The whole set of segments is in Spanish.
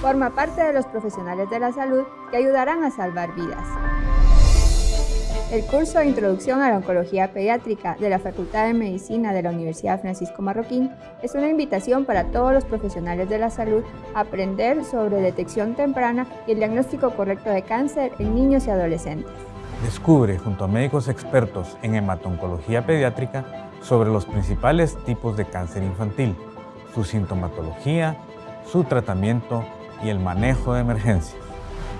Forma parte de los profesionales de la salud que ayudarán a salvar vidas. El curso de Introducción a la Oncología Pediátrica de la Facultad de Medicina de la Universidad Francisco Marroquín es una invitación para todos los profesionales de la salud a aprender sobre detección temprana y el diagnóstico correcto de cáncer en niños y adolescentes. Descubre junto a médicos expertos en hematoncología pediátrica sobre los principales tipos de cáncer infantil, su sintomatología, su tratamiento y el manejo de emergencias.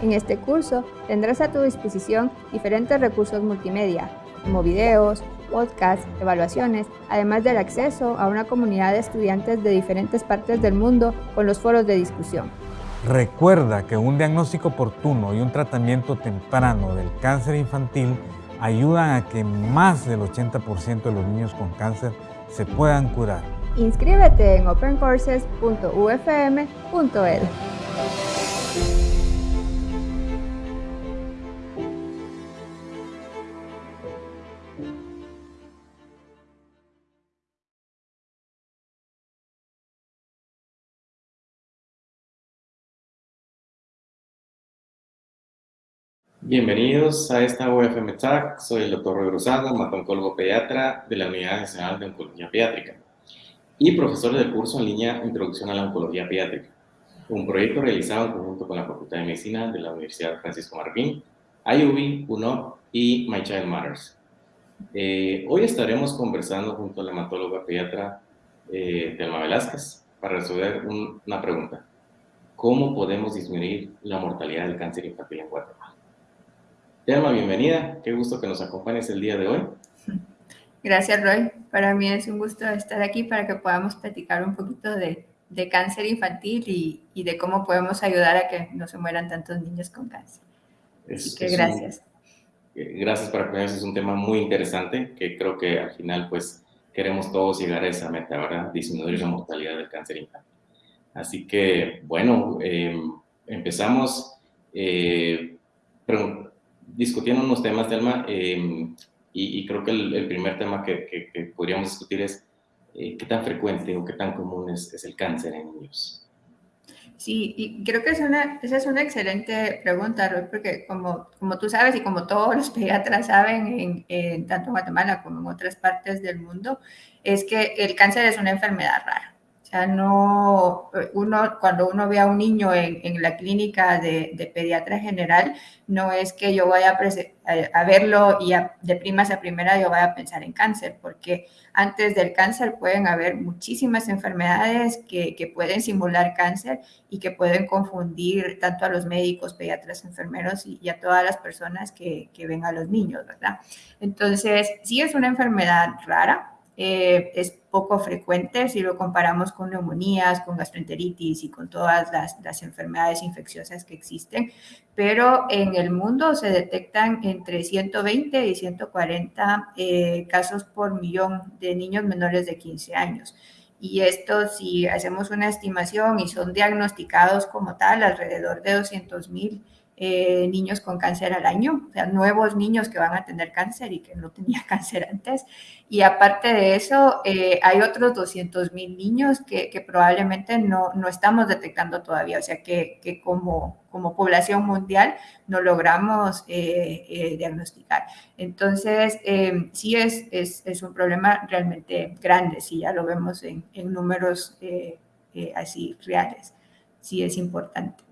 En este curso tendrás a tu disposición diferentes recursos multimedia, como videos, podcasts, evaluaciones, además del acceso a una comunidad de estudiantes de diferentes partes del mundo con los foros de discusión. Recuerda que un diagnóstico oportuno y un tratamiento temprano del cáncer infantil ayudan a que más del 80% de los niños con cáncer se puedan curar. Inscríbete en opencourses.ufm.edu. Bienvenidos a esta UFM Talk. Soy el doctor Roy Rosado, hematólogo pediatra de la Unidad Nacional de Oncología Pediátrica y profesor del curso en línea Introducción a la Oncología Pediátrica, un proyecto realizado en conjunto con la Facultad de Medicina de la Universidad Francisco Martín, IUB, UNO y My Child Matters. Eh, hoy estaremos conversando junto a la hematóloga pediatra eh, Telma Velázquez para resolver una pregunta. ¿Cómo podemos disminuir la mortalidad del cáncer infantil en Guatemala? Telma, bienvenida. Qué gusto que nos acompañes el día de hoy. Gracias, Roy. Para mí es un gusto estar aquí para que podamos platicar un poquito de, cáncer infantil y, de cómo podemos ayudar a que no se mueran tantos niños con cáncer. Así que gracias. Eh, gracias por acompañarnos. Es un tema muy interesante que creo que al final pues queremos todos llegar a esa meta, ¿verdad? Disminuir la mortalidad del cáncer infantil. Así que, bueno, em, empezamos eh, discutiendo unos temas, Telma, em, y, creo que el, primer tema que, podríamos discutir es eh, qué tan frecuente o qué tan común es, el cáncer en niños. Sí, y creo que es una, esa es una excelente pregunta, Roy, porque como, como tú sabes y como todos los pediatras saben, en, tanto en Guatemala como en otras partes del mundo, es que el cáncer es una enfermedad rara sea, no, uno, cuando uno ve a un niño en, la clínica de, de, pediatra general, no es que yo vaya a, verlo y de primas a primera yo vaya a pensar en cáncer, porque antes del cáncer pueden haber muchísimas enfermedades que, que pueden simular cáncer y que pueden confundir tanto a los médicos, pediatras, enfermeros y, y a todas las personas que, que ven a los niños, ¿verdad? Entonces, sí es una enfermedad rara, eh, es poco frecuente si lo comparamos con neumonías, con gastroenteritis y con todas las, enfermedades infecciosas que existen, pero en el mundo se detectan entre 120 y 140 eh, casos por millón de niños menores de 15 años. Y esto, si hacemos una estimación y son diagnosticados como tal, alrededor de 200 mil eh, niños con cáncer al año, o sea, nuevos niños que van a tener cáncer y que no tenían cáncer antes. Y aparte de eso, eh, hay otros 200 mil niños que, que, probablemente no, no estamos detectando todavía, o sea, que, que como, como población mundial no logramos eh, diagnosticar. Entonces, sí es, es, es, un problema realmente grande, si ya lo vemos en, en números así reales, sí es importante.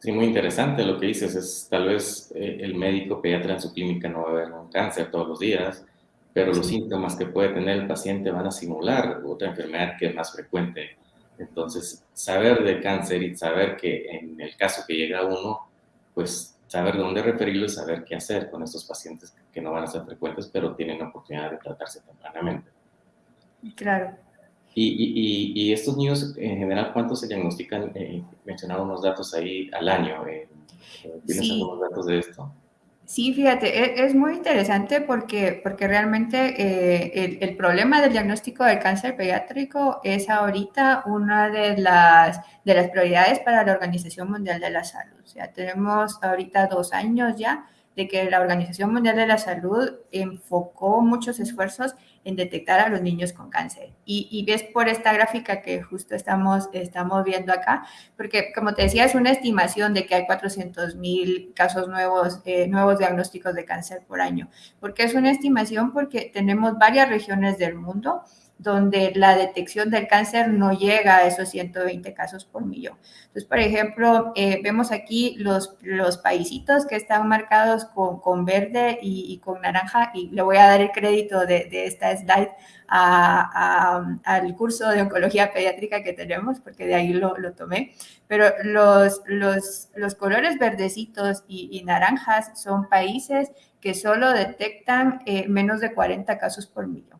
Sí, muy interesante lo que dices. Es tal vez eh, el médico pediatra en su clínica no va a ver un cáncer todos los días, pero los síntomas que puede tener el paciente van a simular otra enfermedad que es más frecuente. Entonces, saber de cáncer y saber que en el caso que llega uno, pues saber dónde referirlo y saber qué hacer con estos pacientes que no van a ser frecuentes, pero tienen la oportunidad de tratarse tempranamente. Claro. Y, y, estos niños, en general, ¿cuántos se diagnostican? Eh, mencionaba unos datos ahí al año. Eh, ¿Tienes sí. algunos datos de esto? Sí, fíjate, e, es, muy interesante porque, porque realmente eh, el, el, problema del diagnóstico del cáncer pediátrico es ahorita una de las, de las prioridades para la Organización Mundial de la Salud. O sea, tenemos ahorita dos años ya de que la Organización Mundial de la Salud enfocó muchos esfuerzos en detectar a los niños con cáncer. Y, ves por esta gráfica que justo estamos, estamos viendo acá, porque como te decía, es una estimación de que hay 400 mil casos nuevos, eh, nuevos diagnósticos de cáncer por año. ¿Por qué es una estimación? Porque tenemos varias regiones del mundo donde la detección del cáncer no llega a esos 120 casos por millón. Entonces, por ejemplo, eh, vemos aquí los, los paisitos que están marcados con, con verde y, con naranja, y le voy a dar el crédito de, de esta slide al curso de oncología pediátrica que tenemos, porque de ahí lo, lo tomé. Pero los, los, los colores verdecitos y, y, naranjas son países que solo detectan eh, menos de 40 casos por millón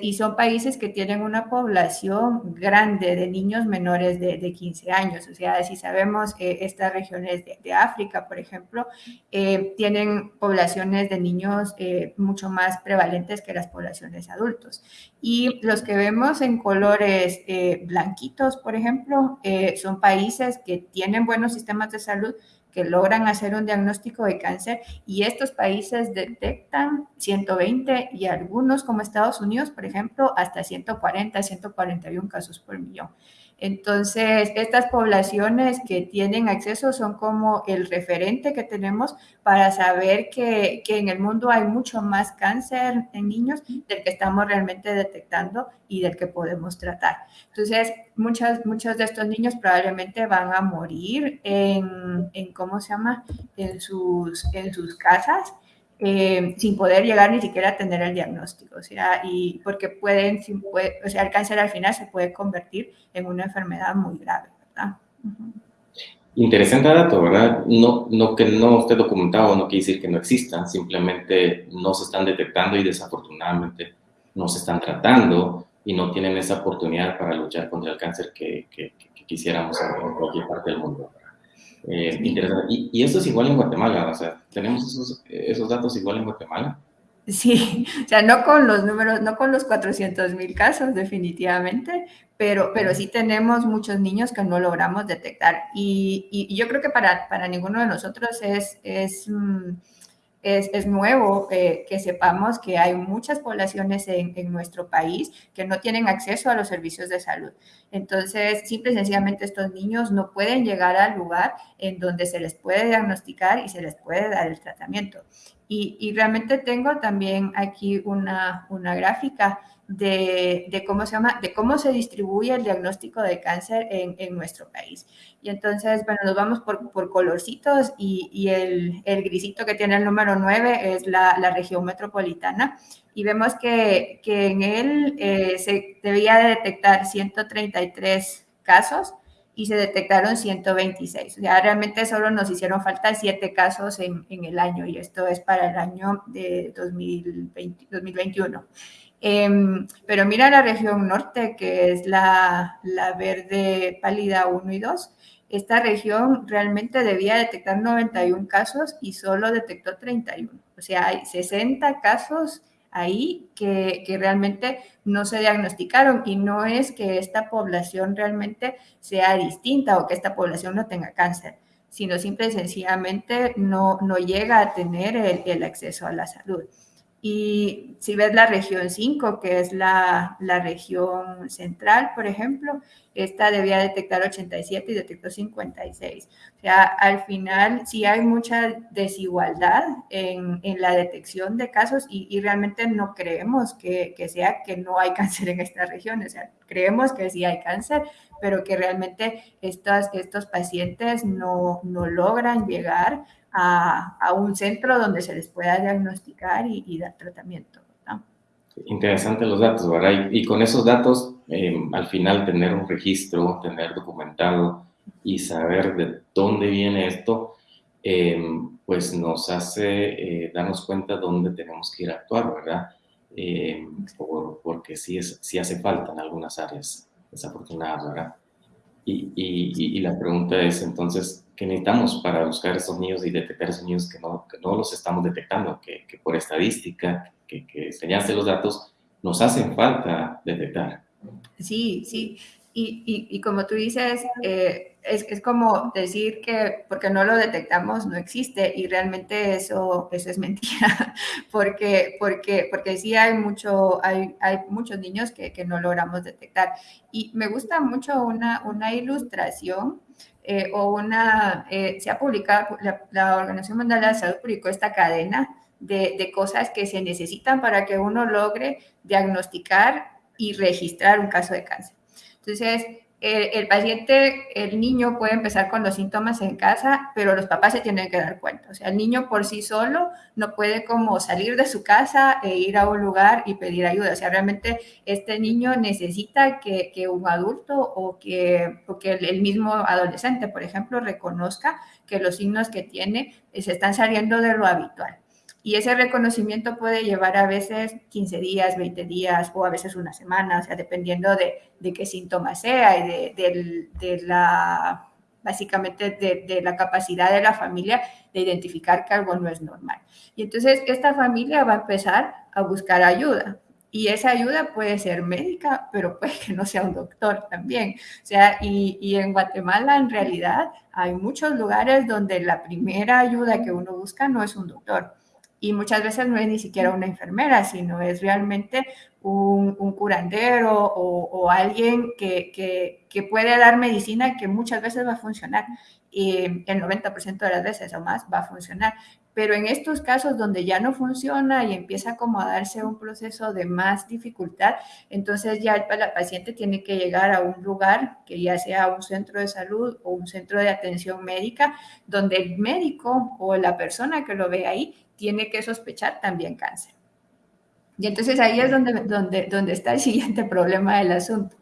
y son países que tienen una población grande de niños menores de, de 15 años. O sea, si sabemos que estas regiones de, África, por ejemplo, eh, tienen poblaciones de niños eh, mucho más prevalentes que las poblaciones adultos. Y los que vemos en colores eh, blanquitos, por ejemplo, son países que tienen buenos sistemas de salud, que logran hacer un diagnóstico de cáncer y estos países detectan 120 y algunos como Estados Unidos, por ejemplo, hasta 140, 141 casos por millón. Entonces, estas poblaciones que tienen acceso son como el referente que tenemos para saber que, que, en el mundo hay mucho más cáncer en niños del que estamos realmente detectando y del que podemos tratar. Entonces, muchos, muchos de estos niños probablemente van a morir en, en ¿cómo se llama?, en sus, en sus casas eh, sin poder llegar ni siquiera a tener el diagnóstico, o sea, y porque pueden, o sea, el cáncer al final se puede convertir en una enfermedad muy grave, ¿verdad? Interesante dato, ¿verdad? No, no que no esté documentado no quiere decir que no existan, simplemente no se están detectando y desafortunadamente no se están tratando y no tienen esa oportunidad para luchar contra el cáncer que, que, que quisiéramos en cualquier parte del mundo. Eh, y, y, eso es igual en Guatemala, o sea, tenemos esos, esos datos igual en Guatemala. Sí, o sea, no con los números, no con los 400 mil casos definitivamente, pero, pero sí tenemos muchos niños que no logramos detectar. Y, y yo creo que para, para ninguno de nosotros es, es mm, es, nuevo que sepamos que hay muchas poblaciones en, nuestro país que no tienen acceso a los servicios de salud. Entonces, simple y sencillamente estos niños no pueden llegar al lugar en donde se les puede diagnosticar y se les puede dar el tratamiento. Y, y realmente tengo también aquí una, una gráfica de, cómo se llama, de cómo se distribuye el diagnóstico de cáncer en, nuestro país. Y entonces, bueno, nos vamos por, por colorcitos y, y el, el, grisito que tiene el número 9 es la, la región metropolitana. Y vemos que, que en él eh, se debía de detectar 133 casos y se detectaron 126. O sea, realmente solo nos hicieron falta 7 casos en, en el año y esto es para el año de 2020, 2021. Em, pero mira la región norte, que es la, la verde pálida 1 y 2. Esta región realmente debía detectar 91 casos y solo detectó 31. O sea, hay 60 casos ahí que, que, realmente no se diagnosticaron y no es que esta población realmente sea distinta o que esta población no tenga cáncer, sino simple y sencillamente no, no llega a tener el acceso a la salud. Y si ves la región 5, que es la, la, región central, por ejemplo, esta debía detectar 87 y detectó 56. O sea, al final sí hay mucha desigualdad en, en la detección de casos y, y realmente no creemos que, que, sea que no hay cáncer en esta región. O sea, creemos que sí hay cáncer, pero que realmente estos, estos pacientes no, no logran llegar a, un centro donde se les pueda diagnosticar y, dar tratamiento. Interesantes los datos, ¿verdad? Y, con esos datos, em, al final tener un registro, tener documentado y saber de dónde viene esto, em, pues nos hace eh, darnos cuenta dónde tenemos que ir a actuar, ¿verdad? Em, porque sí, es, sí hace falta en algunas áreas desafortunadas, ¿verdad? Y, y, y, la pregunta es entonces, ¿qué necesitamos para buscar esos niños y detectar esos niños que no, no los estamos detectando? Que, por estadística, que, que los datos, nos hacen falta detectar. Sí, sí. Y, y, como tú dices, eh, es, es, como decir que porque no lo detectamos no existe y realmente eso, eso es mentira, porque, porque, porque sí hay, mucho, hay, hay muchos niños que, que no logramos detectar. Y me gusta mucho una, una ilustración eh, o una, eh, se ha publicado, la, la, Organización Mundial de la Salud publicó esta cadena de, de cosas que se necesitan para que uno logre diagnosticar y registrar un caso de cáncer. Entonces, el, el, paciente, el niño puede empezar con los síntomas en casa, pero los papás se tienen que dar cuenta. O sea, el niño por sí solo no puede como salir de su casa e ir a un lugar y pedir ayuda. O sea, realmente este niño necesita que, un adulto o que, o que el, el mismo adolescente, por ejemplo, reconozca que los signos que tiene se están saliendo de lo habitual. Y ese reconocimiento puede llevar a veces 15 días, 20 días o a veces una semana, o sea, dependiendo de, de qué síntoma sea y de, de, la, básicamente de, la capacidad de la familia de identificar que algo no es normal. Y entonces esta familia va a empezar a buscar ayuda. Y esa ayuda puede ser médica, pero puede que no sea un doctor también. O sea, y, y en Guatemala en realidad hay muchos lugares donde la primera ayuda que uno busca no es un doctor y muchas veces no es ni siquiera una enfermera, sino es realmente un, un curandero o, o alguien que, que, que, puede dar medicina que muchas veces va a funcionar y el 90% de las veces o más va a funcionar. Pero en estos casos donde ya no funciona y empieza como a darse un proceso de más dificultad, entonces ya el, el paciente tiene que llegar a un lugar que ya sea un centro de salud o un centro de atención médica, donde el médico o la persona que lo ve ahí tiene que sospechar también cáncer. Y entonces ahí es donde, donde, donde está el siguiente problema del asunto,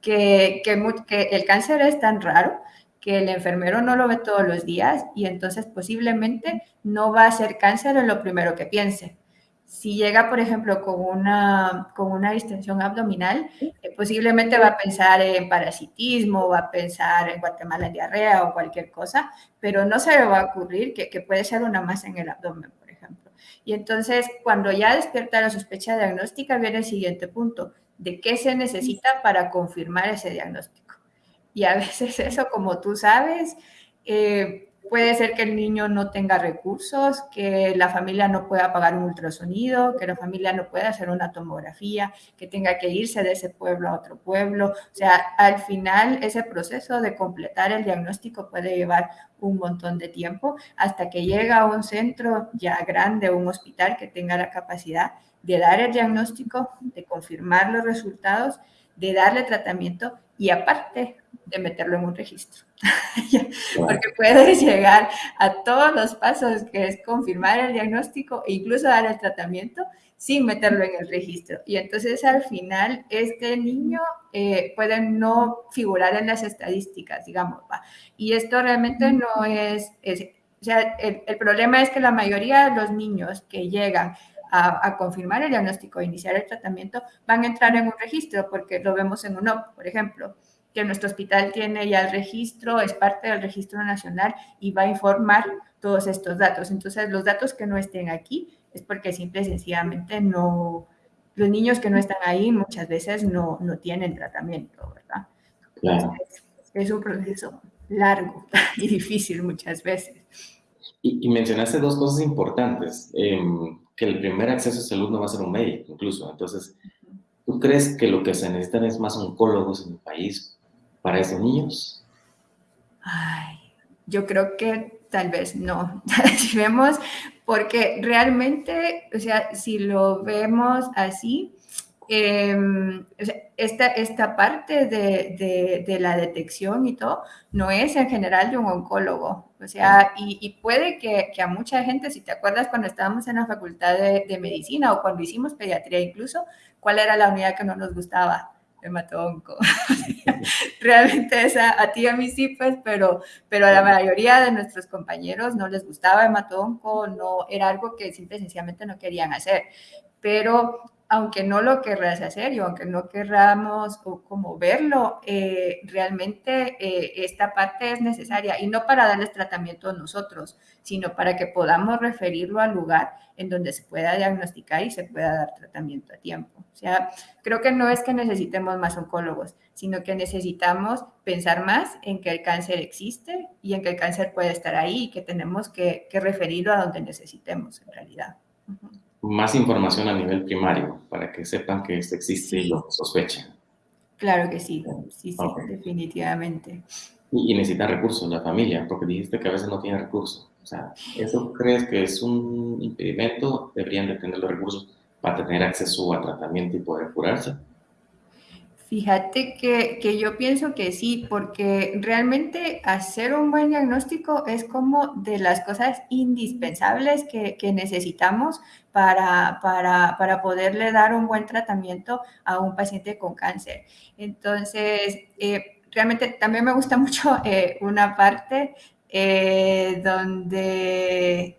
que, que, que, el cáncer es tan raro que el enfermero no lo ve todos los días y entonces posiblemente no va a ser cáncer en lo primero que piense. Si llega, por ejemplo, con una, con una distensión abdominal, eh, posiblemente va a pensar en parasitismo, va a pensar en Guatemala en diarrea o cualquier cosa, pero no se le va a ocurrir que, que puede ser una masa en el abdomen, y entonces, cuando ya despierta la sospecha diagnóstica, viene el siguiente punto, de qué se necesita para confirmar ese diagnóstico. Y a veces eso, como tú sabes, eh, Puede ser que el niño no tenga recursos, que la familia no pueda pagar un ultrasonido, que la familia no pueda hacer una tomografía, que tenga que irse de ese pueblo a otro pueblo. O sea, al final ese proceso de completar el diagnóstico puede llevar un montón de tiempo hasta que llega a un centro ya grande, un hospital que tenga la capacidad de dar el diagnóstico, de confirmar los resultados, de darle tratamiento y aparte de meterlo en un registro. Porque puedes llegar a todos los pasos que es confirmar el diagnóstico e incluso dar el tratamiento sin meterlo en el registro. Y entonces al final este niño eh, puede no figurar en las estadísticas, digamos. ¿va? Y esto realmente no es, es o sea, el, el, problema es que la mayoría de los niños que llegan a, a, confirmar el diagnóstico e iniciar el tratamiento van a entrar en un registro porque lo vemos en UNOP, por ejemplo que nuestro hospital tiene ya el registro, es parte del registro nacional y va a informar todos estos datos. Entonces, los datos que no estén aquí es porque simple y sencillamente no, los niños que no están ahí muchas veces no, no tienen tratamiento, ¿verdad? Claro. Entonces, es un proceso largo y difícil muchas veces. Y, y mencionaste dos cosas importantes, eh, que el primer acceso a salud no va a ser un médico incluso. Entonces, ¿tú crees que lo que se necesitan es más oncólogos en el país para esos niños? Ay, yo creo que tal vez no. si vemos, porque realmente, o sea, si lo vemos así, eh, esta, esta parte de, de, de, la detección y todo no es en general de un oncólogo. O sea, y, y puede que, que, a mucha gente, si te acuerdas cuando estábamos en la facultad de, de medicina o cuando hicimos pediatría incluso, ¿cuál era la unidad que no nos gustaba? hematonco. Realmente esa, a ti y a mí sí, pues, pero, pero a la mayoría de nuestros compañeros no les gustaba hematonco, no, era algo que simple sencillamente no querían hacer. Pero aunque no lo querrás hacer y aunque no querramos como verlo, eh, realmente eh, esta parte es necesaria y no para darles tratamiento a nosotros, sino para que podamos referirlo al lugar en donde se pueda diagnosticar y se pueda dar tratamiento a tiempo. O sea, creo que no es que necesitemos más oncólogos, sino que necesitamos pensar más en que el cáncer existe y en que el cáncer puede estar ahí y que tenemos que, referirlo a donde necesitemos en realidad más información a nivel primario para que sepan que esto existe y lo sospechen. Claro que sí, sí, sí, definitivamente. Y, necesita recursos la familia, porque dijiste que a veces no tiene recursos. O sea, ¿eso crees que es un impedimento? ¿Deberían de tener los recursos para tener acceso a tratamiento y poder curarse? Fíjate que, que, yo pienso que sí, porque realmente hacer un buen diagnóstico es como de las cosas indispensables que, que necesitamos para, para, para, poderle dar un buen tratamiento a un paciente con cáncer. Entonces, eh, realmente también me gusta mucho eh, una parte eh, donde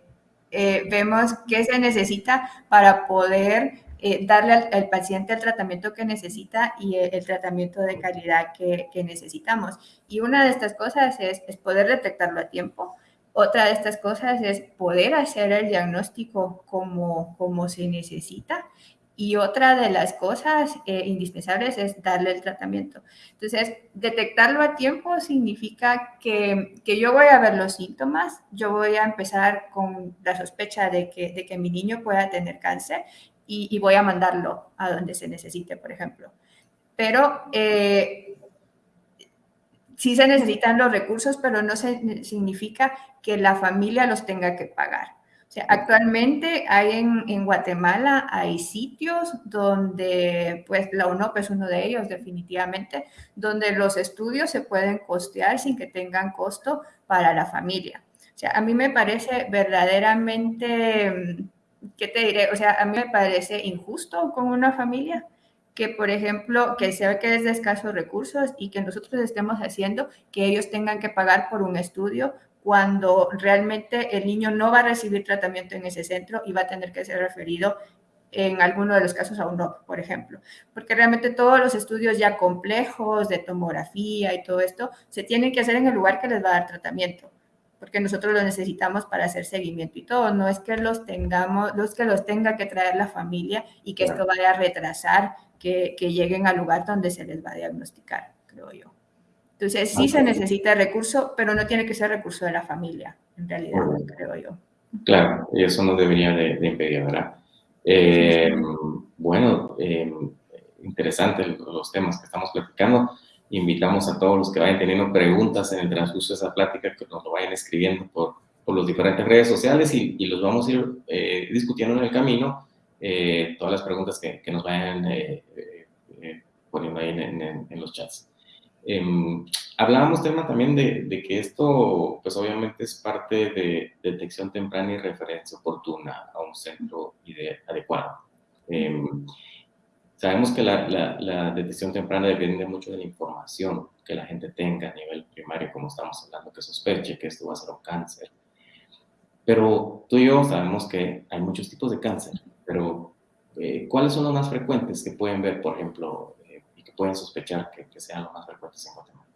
vemos qué se necesita para poder eh, darle al, paciente el tratamiento que necesita y el, tratamiento de calidad que, necesitamos. Y una de estas cosas es, poder detectarlo a tiempo. Otra de estas cosas es poder hacer el diagnóstico como, como se necesita. Y otra de las cosas eh, indispensables es darle el tratamiento. Entonces, detectarlo a tiempo significa que, que, yo voy a ver los síntomas, yo voy a empezar con la sospecha de que, de que mi niño pueda tener cáncer y, voy a mandarlo a donde se necesite, por ejemplo. Pero eh, sí se necesitan los recursos, pero no se, significa que la familia los tenga que pagar. O sea, actualmente hay en, en, Guatemala, hay sitios donde, pues la UNOP es uno de ellos definitivamente, donde los estudios se pueden costear sin que tengan costo para la familia. O sea, a mí me parece verdaderamente ¿qué te diré? O sea, a mí me parece injusto con una familia que, por ejemplo, que sea que es de escasos recursos y que nosotros estemos haciendo que ellos tengan que pagar por un estudio cuando realmente el niño no va a recibir tratamiento en ese centro y va a tener que ser referido en alguno de los casos a un UNOP, por ejemplo, porque realmente todos los estudios ya complejos de tomografía y todo esto se tienen que hacer en el lugar que les va a dar tratamiento porque nosotros los necesitamos para hacer seguimiento y todo. No es que los tengamos, los que los tenga que traer la familia y que esto vaya a retrasar que, que, lleguen al lugar donde se les va a diagnosticar, creo yo. Entonces, sí se necesita recurso, pero no tiene que ser recurso de la familia, en realidad, creo yo. Claro, y eso no debería de, impedir, ¿verdad? Eh, bueno, eh, interesantes los temas que estamos platicando invitamos a todos los que vayan teniendo preguntas en el transcurso de esa plática que nos lo vayan escribiendo por, por las diferentes redes sociales y, y los vamos a ir eh, discutiendo en el camino, eh, todas las preguntas que, que nos vayan eh, poniendo ahí en, en, los chats. Em, hablábamos tema también de, de, que esto, pues obviamente es parte de detección temprana y referencia oportuna a un centro adecuado. Em, Sabemos que la, detección temprana depende mucho de la información que la gente tenga a nivel primario, como estamos hablando, que sospeche que esto va a ser un cáncer. Pero tú y yo sabemos que hay muchos tipos de cáncer, pero eh, ¿cuáles son los más frecuentes que pueden ver, por ejemplo, eh, y que pueden sospechar que, sean los más frecuentes en Guatemala?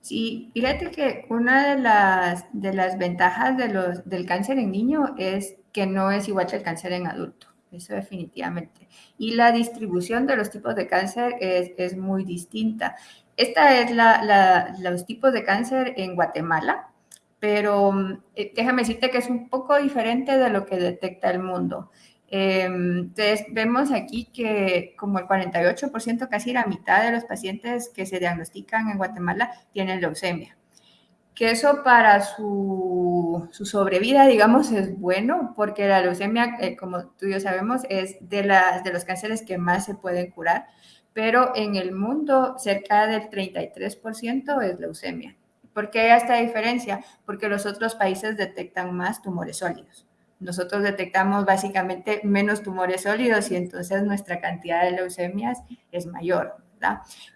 Sí, fíjate que una de las, ventajas del cáncer en niño es que no es igual que el cáncer en adulto eso definitivamente. Y la distribución de los tipos de cáncer es, es muy distinta. Esta es la, los tipos de cáncer en Guatemala, pero eh, déjame decirte que es un poco diferente de lo que detecta el mundo. Em, entonces, vemos aquí que como el 48%, casi la mitad de los pacientes que se diagnostican en Guatemala tienen leucemia que eso para su, su, sobrevida, digamos, es bueno, porque la leucemia, eh, como tú y yo sabemos, es de, las, de los cánceres que más se pueden curar, pero en el mundo cerca del 33% es leucemia. ¿Por qué hay esta diferencia? Porque los otros países detectan más tumores sólidos. Nosotros detectamos básicamente menos tumores sólidos y entonces nuestra cantidad de leucemias es mayor.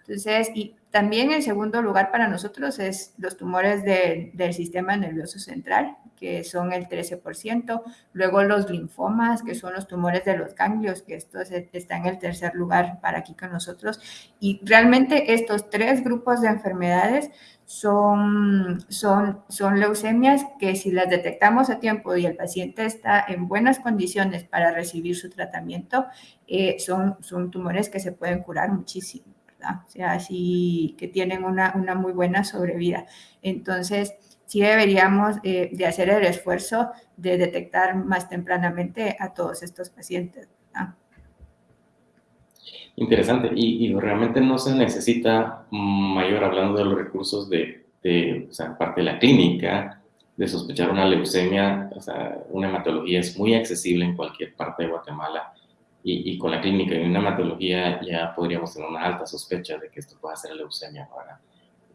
Entonces, y también en segundo lugar para nosotros es los tumores del sistema nervioso central, que son el 13%, luego los linfomas, que son los tumores de los ganglios, que esto está en el tercer lugar para aquí con nosotros, y realmente estos tres grupos de enfermedades son, leucemias que si las detectamos a tiempo y el paciente está en buenas condiciones para recibir su tratamiento, eh, son tumores que se pueden curar muchísimo. O sea, así que tienen una, una muy buena sobrevida. Entonces, sí deberíamos eh, de hacer el esfuerzo de detectar más tempranamente a todos estos pacientes. Interesante. Y, y, realmente no se necesita mayor, hablando de los recursos de, de o sea, parte de la clínica, de sospechar una leucemia, o sea, una hematología es muy accesible en cualquier parte de Guatemala y, con la clínica y una hematología ya podríamos tener una alta sospecha de que esto pueda ser leucemia.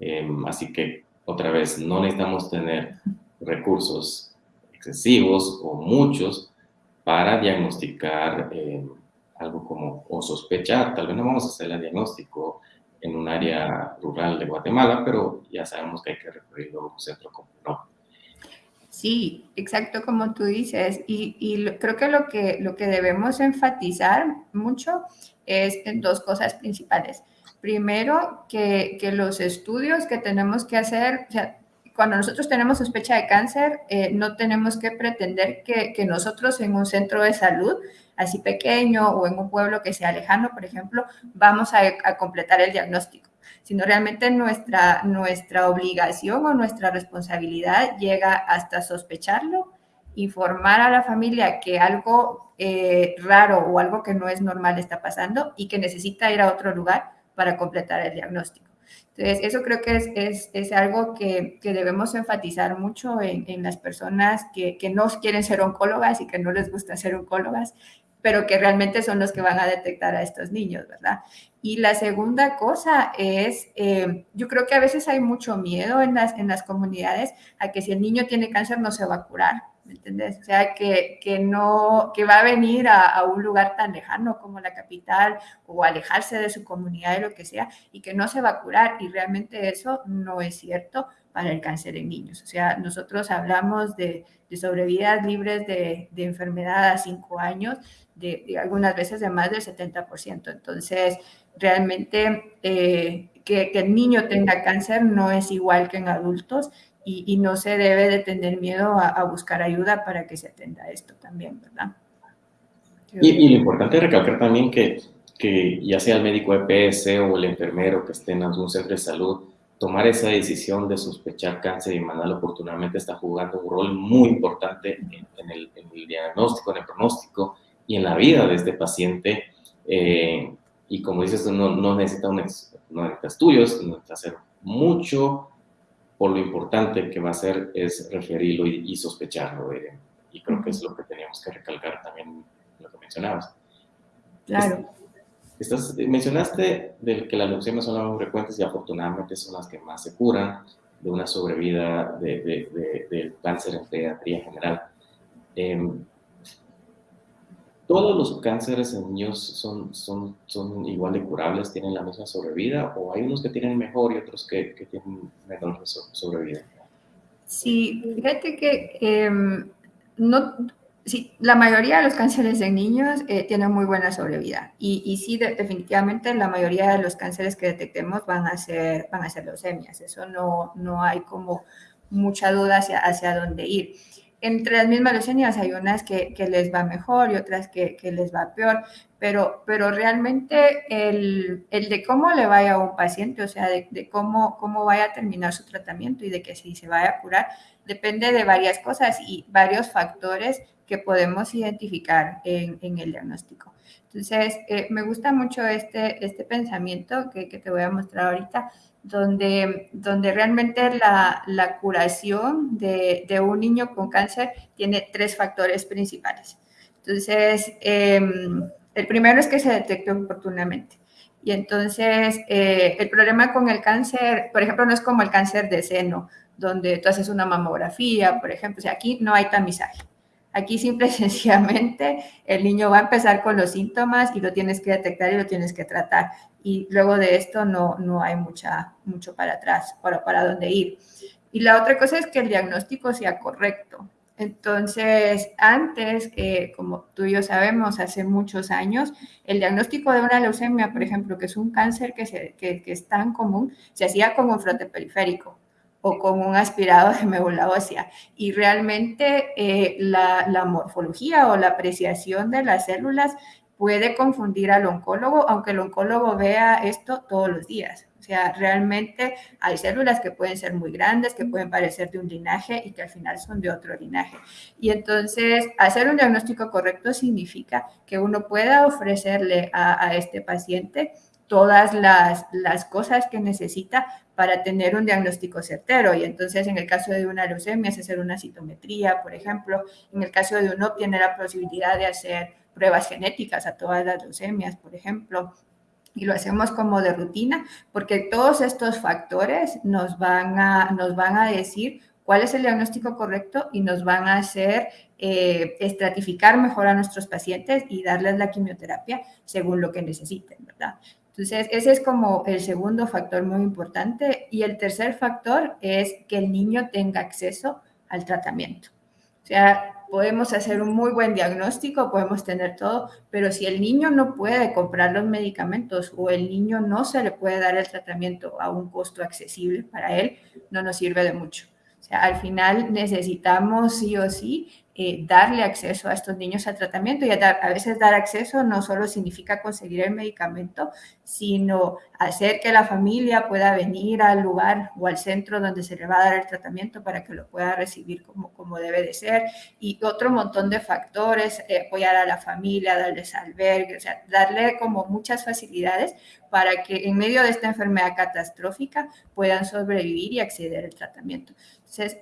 Em, así que, otra vez, no necesitamos tener recursos excesivos o muchos para diagnosticar em, algo como, o sospechar, tal vez no vamos a hacer el diagnóstico en un área rural de Guatemala, pero ya sabemos que hay que recurrir a un centro como no. Sí, exacto como tú dices. Y, creo que lo, que lo que debemos enfatizar mucho es en dos cosas principales. Primero, que, los estudios que tenemos que hacer, o sea, cuando nosotros tenemos sospecha de cáncer, eh, no tenemos que pretender que, nosotros en un centro de salud, así pequeño o en un pueblo que sea lejano, por ejemplo, vamos a completar el diagnóstico sino realmente nuestra, nuestra obligación o nuestra responsabilidad llega hasta sospecharlo, informar a la familia que algo eh, raro o algo que no es normal está pasando y que necesita ir a otro lugar para completar el diagnóstico. Entonces, eso creo que es, es, es algo que, que, debemos enfatizar mucho en, en las personas que, que, no quieren ser oncólogas y que no les gusta ser oncólogas, pero que realmente son los que van a detectar a estos niños, ¿verdad? Y la segunda cosa es, eh, yo creo que a veces hay mucho miedo en las, en las comunidades a que si el niño tiene cáncer no se va a curar, ¿me entiendes? O sea, que, que no, que va a venir a, a, un lugar tan lejano como la capital o alejarse de su comunidad, de lo que sea, y que no se va a curar. Y realmente eso no es cierto para el cáncer en niños. O sea, nosotros hablamos de, de sobrevidas libres de, de enfermedad a cinco años, de, algunas veces de más del 70%. Entonces, realmente eh, que, el niño tenga cáncer no es igual que en adultos y, no se debe de tener miedo a, buscar ayuda para que se atenda esto también, ¿verdad? Y, y, lo importante es recalcar también que, que ya sea el médico EPS o el enfermero que esté en algún centro de salud, tomar esa decisión de sospechar cáncer y mandarlo oportunamente está jugando un rol muy importante en, el, en, el, diagnóstico, en el pronóstico y en la vida de este paciente. Eh, y como dices, no, no necesita, un, no necesita estudios, necesita hacer mucho, por lo importante que va a ser es referirlo y, sospecharlo. Eh, y creo que es lo que teníamos que recalcar también lo que mencionabas. Claro. Estás, mencionaste de que las leucemias son las más frecuentes y afortunadamente son las que más se curan de una sobrevida del de, de, cáncer en pediatría general. Eh, ¿Todos los cánceres en niños son, igual de curables, tienen la misma sobrevida o hay unos que tienen mejor y otros que, tienen menor sobrevida? Sí, fíjate que em, no, sí, la mayoría de los cánceres en niños eh, tienen muy buena sobrevida. Y, y sí, definitivamente la mayoría de los cánceres que detectemos van a ser, van a ser leucemias, eso no, no hay como mucha duda hacia, hacia dónde ir entre las mismas leucemias hay unas que, les va mejor y otras que, les va peor, pero, pero realmente el, el, de cómo le vaya a un paciente, o sea, de, de, cómo, cómo vaya a terminar su tratamiento y de que si se vaya a curar, depende de varias cosas y varios factores que podemos identificar en, en el diagnóstico. Entonces, eh, me gusta mucho este, este pensamiento que, que te voy a mostrar ahorita donde, donde realmente la, la curación de, de, un niño con cáncer tiene tres factores principales. Entonces, eh, el primero es que se detecte oportunamente. Y entonces, eh, el problema con el cáncer, por ejemplo, no es como el cáncer de seno, donde tú haces una mamografía, por ejemplo, o aquí no hay tamizaje. Aquí simple y sencillamente el niño va a empezar con los síntomas y lo tienes que detectar y lo tienes que tratar. Y luego de esto no, no hay mucha, mucho para atrás, para, para dónde ir. Y la otra cosa es que el diagnóstico sea correcto. Entonces, antes, eh, como tú y yo sabemos, hace muchos años, el diagnóstico de una leucemia, por ejemplo, que es un cáncer que, que es tan común, se hacía con un frote periférico o con un aspirado de médula ósea. Y realmente eh, la, la, morfología o la apreciación de las células puede confundir al oncólogo, aunque el oncólogo vea esto todos los días. O sea, realmente hay células que pueden ser muy grandes, que pueden parecer de un linaje y que al final son de otro linaje. Y entonces, hacer un diagnóstico correcto significa que uno pueda ofrecerle a, a este paciente todas las, las, cosas que necesita para tener un diagnóstico certero. Y entonces, en el caso de una leucemia, es hacer una citometría, por ejemplo. En el caso de uno, tiene la posibilidad de hacer pruebas genéticas a todas las leucemias, por ejemplo y lo hacemos como de rutina, porque todos estos factores nos van a, nos van a decir cuál es el diagnóstico correcto y nos van a hacer eh, estratificar mejor a nuestros pacientes y darles la quimioterapia según lo que necesiten, ¿verdad? Entonces, ese es como el segundo factor muy importante. Y el tercer factor es que el niño tenga acceso al tratamiento. O sea, podemos hacer un muy buen diagnóstico, podemos tener todo, pero si el niño no puede comprar los medicamentos o el niño no se le puede dar el tratamiento a un costo accesible para él, no nos sirve de mucho. O sea, al final necesitamos sí o sí eh, darle acceso a estos niños al tratamiento y a, veces dar acceso no solo significa conseguir el medicamento, sino hacer que la familia pueda venir al lugar o al centro donde se le va a dar el tratamiento para que lo pueda recibir como, como debe de ser y otro montón de factores, eh, apoyar a la familia, darles albergue, o sea, darle como muchas facilidades para que en medio de esta enfermedad catastrófica puedan sobrevivir y acceder al tratamiento.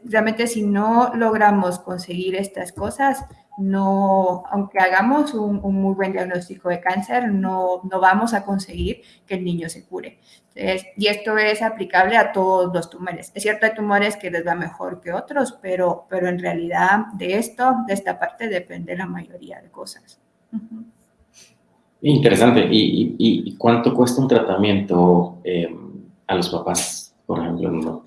Realmente si no logramos conseguir estas cosas, no, aunque hagamos un, muy buen diagnóstico de cáncer, no, no vamos a conseguir que el niño se cure. Y esto es aplicable a todos los tumores. Es cierto, hay tumores que les va mejor que otros, pero, pero en realidad de esto, de esta parte, depende la mayoría de cosas. Interesante. ¿Y, y, cuánto cuesta un tratamiento eh, a los papás, por ejemplo, UNOP?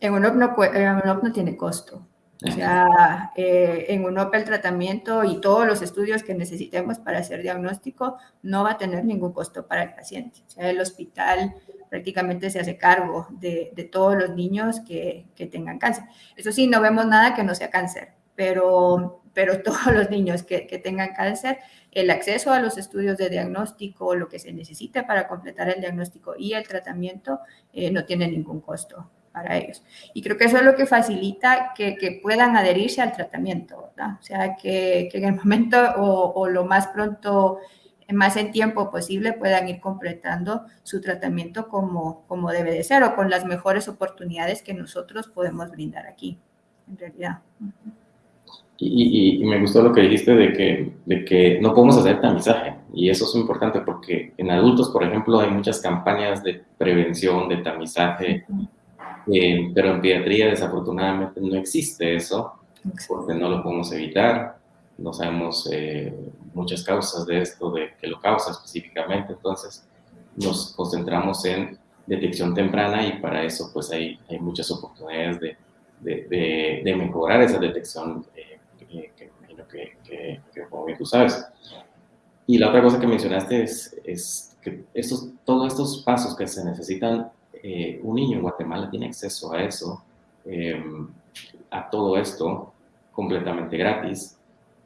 En UNOP no, en UNOP no tiene costo. O sea, eh, en UNOP el tratamiento y todos los estudios que necesitemos para hacer diagnóstico no va a tener ningún costo para el paciente. O sea, el hospital prácticamente se hace cargo de, de todos los niños que, que, tengan cáncer. Eso sí, no vemos nada que no sea cáncer, pero, pero todos los niños que, que tengan cáncer, el acceso a los estudios de diagnóstico, lo que se necesite para completar el diagnóstico y el tratamiento, eh, no tiene ningún costo para ellos. Y creo que eso es lo que facilita que, que puedan adherirse al tratamiento, ¿verdad? O sea, que, que en el momento o, o, lo más pronto, más en tiempo posible, puedan ir completando su tratamiento como, como debe de ser o con las mejores oportunidades que nosotros podemos brindar aquí, en realidad. Y, y, y, me gustó lo que dijiste de que, de que no podemos hacer tamizaje. Y eso es importante porque en adultos, por ejemplo, hay muchas campañas de prevención, de tamizaje. Eh, pero en pediatría desafortunadamente no existe eso, porque no lo podemos evitar. No sabemos eh, muchas causas de esto, de que lo causa específicamente. Entonces nos concentramos en detección temprana y para eso pues hay, hay muchas oportunidades de, de, de, de mejorar esa detección eh, que, que, que, que, como bien tú sabes. Y la otra cosa que mencionaste es, es que estos, todos estos pasos que se necesitan eh, un niño en Guatemala tiene acceso a eso, eh, a todo esto, completamente gratis,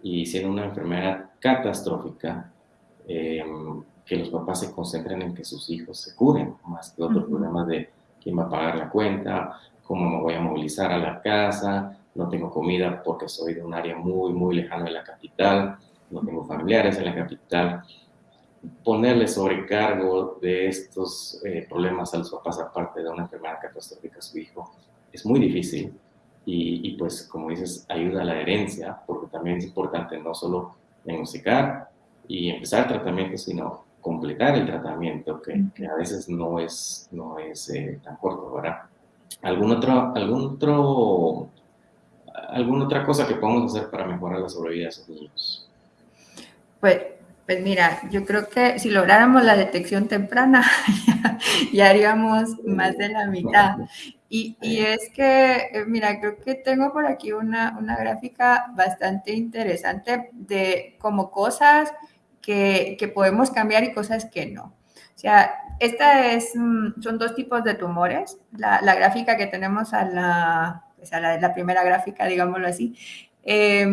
y siendo una enfermedad catastrófica, eh, que los papás se concentren en que sus hijos se curen, más que otros uh -huh. problemas de quién va a pagar la cuenta, cómo me voy a movilizar a la casa, no tengo comida porque soy de un área muy, muy lejana de la capital, no tengo familiares en la capital ponerle sobrecargo de estos eh, problemas a los papás aparte de una enfermedad catastrófica a su hijo es muy difícil y, y, pues como dices ayuda a la herencia porque también es importante no solo diagnosticar y empezar el tratamiento sino completar el tratamiento que, que a veces no es, no es eh, tan corto, ¿verdad? ¿Algún otro, algún otro alguna otra cosa que podamos hacer para mejorar la sobrevida de esos niños? Pues, pues mira, yo creo que si lográramos la detección temprana, ya, haríamos más de la mitad. Y, y, es que, eh, mira, creo que tengo por aquí una, una gráfica bastante interesante de como cosas que, que, podemos cambiar y cosas que no. O sea, esta es, mm, son dos tipos de tumores. La, la gráfica que tenemos a la, pues a la, la primera gráfica, digámoslo así, eh,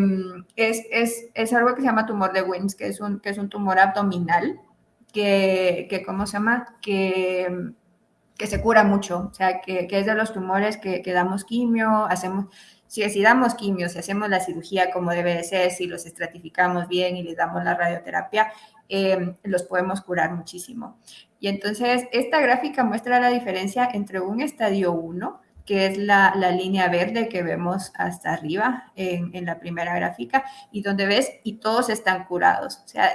es, es, es, algo que se llama tumor de Wilms, que es un, que es un tumor abdominal, que, que ¿cómo se llama? Que, que se cura mucho, o sea, que, que es de los tumores que, que, damos quimio, hacemos, si, si damos quimio, si hacemos la cirugía como debe de ser, si los estratificamos bien y les damos la radioterapia, eh, los podemos curar muchísimo. Y entonces, esta gráfica muestra la diferencia entre un estadio 1, que es la, la, línea verde que vemos hasta arriba en, en, la primera gráfica, y donde ves, y todos están curados. O sea,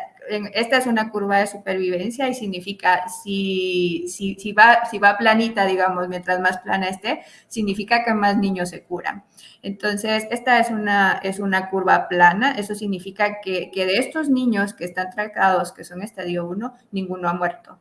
esta es una curva de supervivencia y significa, si, si, si, va, si va planita, digamos, mientras más plana esté, significa que más niños se curan. Entonces, esta es una, es una curva plana, eso significa que, que de estos niños que están tratados, que son estadio 1, ninguno ha muerto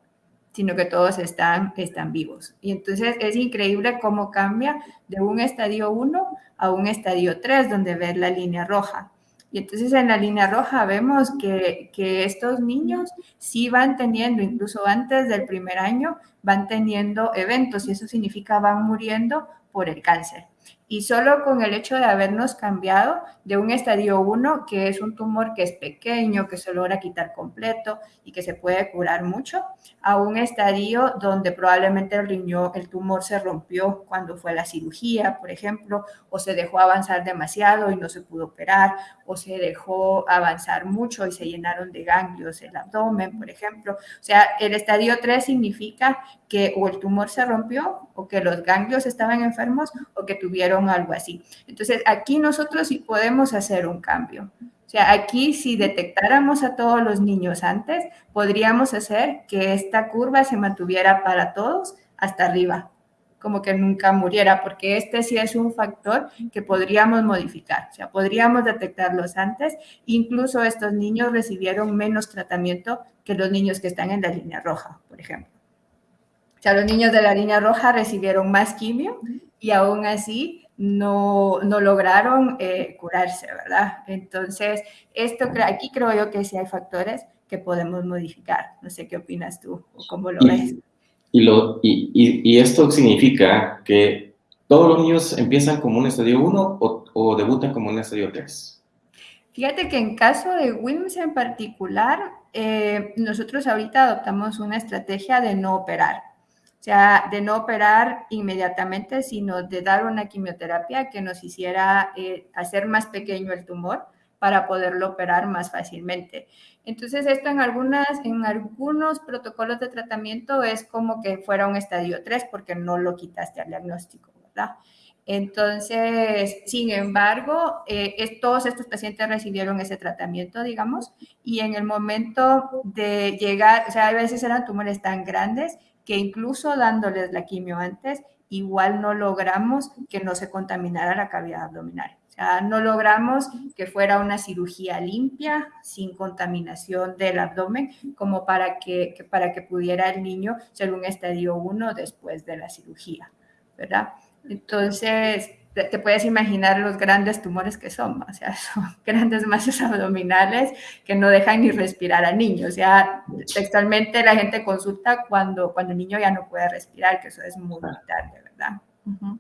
sino que todos están, están vivos. Y entonces es increíble cómo cambia de un estadio 1 a un estadio 3, donde ves la línea roja. Y entonces en la línea roja vemos que, que, estos niños sí van teniendo, incluso antes del primer año, van teniendo eventos y eso significa van muriendo por el cáncer. Y solo con el hecho de habernos cambiado de un estadio 1, que es un tumor que es pequeño, que se logra quitar completo y que se puede curar mucho, a un estadio donde probablemente el riñón, el tumor se rompió cuando fue la cirugía, por ejemplo, o se dejó avanzar demasiado y no se pudo operar, o se dejó avanzar mucho y se llenaron de ganglios el abdomen, por ejemplo. O sea, el estadio 3 significa que o el tumor se rompió, o que los ganglios estaban enfermos, o que tuvieron algo así. Entonces, aquí nosotros sí podemos hacer un cambio. O sea, aquí si detectáramos a todos los niños antes, podríamos hacer que esta curva se mantuviera para todos hasta arriba, como que nunca muriera, porque este sí es un factor que podríamos modificar. O sea, podríamos detectarlos antes. Incluso estos niños recibieron menos tratamiento que los niños que están en la línea roja, por ejemplo. O sea, los niños de la línea roja recibieron más quimio y aún así no, no lograron eh, curarse, ¿verdad? Entonces, esto, aquí creo yo que sí hay factores que podemos modificar. No sé qué opinas tú o cómo lo ves. Y, esto significa que todos los niños empiezan como un estadio 1 o, o, debutan como un estadio 3. Fíjate que en caso de WIMS en particular, eh, nosotros ahorita adoptamos una estrategia de no operar. O sea, de no operar inmediatamente, sino de dar una quimioterapia que nos hiciera eh, hacer más pequeño el tumor para poderlo operar más fácilmente. Entonces, esto en, algunas, en algunos protocolos de tratamiento es como que fuera un estadio 3 porque no lo quitaste al diagnóstico, ¿verdad? Entonces, sin embargo, eh, todos estos pacientes recibieron ese tratamiento, digamos, y en el momento de llegar, o sea, a veces eran tumores tan grandes que incluso dándoles la quimio antes, igual no logramos que no se contaminara la cavidad abdominal. O sea, no logramos que fuera una cirugía limpia, sin contaminación del abdomen, como para que, que para que pudiera el niño ser un estadio 1 después de la cirugía, ¿verdad? Entonces, te puedes imaginar los grandes tumores que son, o sea, son grandes masas abdominales que no dejan ni respirar al niño. O sea, textualmente la gente consulta cuando, cuando el niño ya no puede respirar, que eso es muy tarde, ¿verdad? Uh -huh.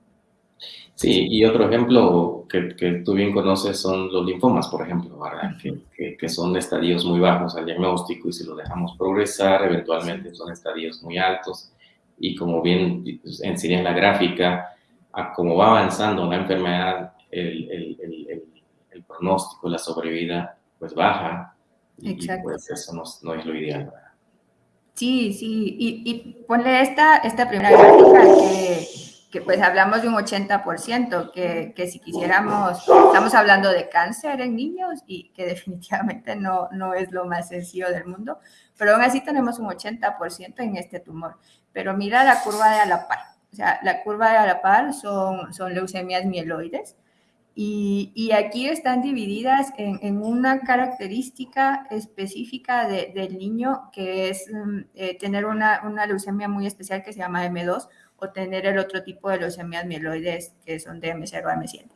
Sí, y otro ejemplo que, que, tú bien conoces son los linfomas, por ejemplo, ¿verdad? Uh -huh. que, que, que, son estadios muy bajos al diagnóstico y si lo dejamos progresar, eventualmente son estadios muy altos. Y como bien enseñé en la gráfica, a cómo va avanzando una enfermedad, el, el, el, el, pronóstico, la sobrevida, pues baja. Y, Exacto. pues eso no, no, es lo ideal. ¿verdad? Sí, sí. Y, y ponle esta, esta primera gráfica que, que, pues hablamos de un 80%, que, que si quisiéramos, estamos hablando de cáncer en niños y que definitivamente no, no es lo más sencillo del mundo, pero aún así tenemos un 80% en este tumor. Pero mira la curva de a la par o sea, la curva de a la par son, son leucemias mieloides Y, aquí están divididas en, una característica específica del niño, que es mm, eh, tener una, una, leucemia muy especial que se llama M2 o tener el otro tipo de leucemias mieloides que son de M0 a M7.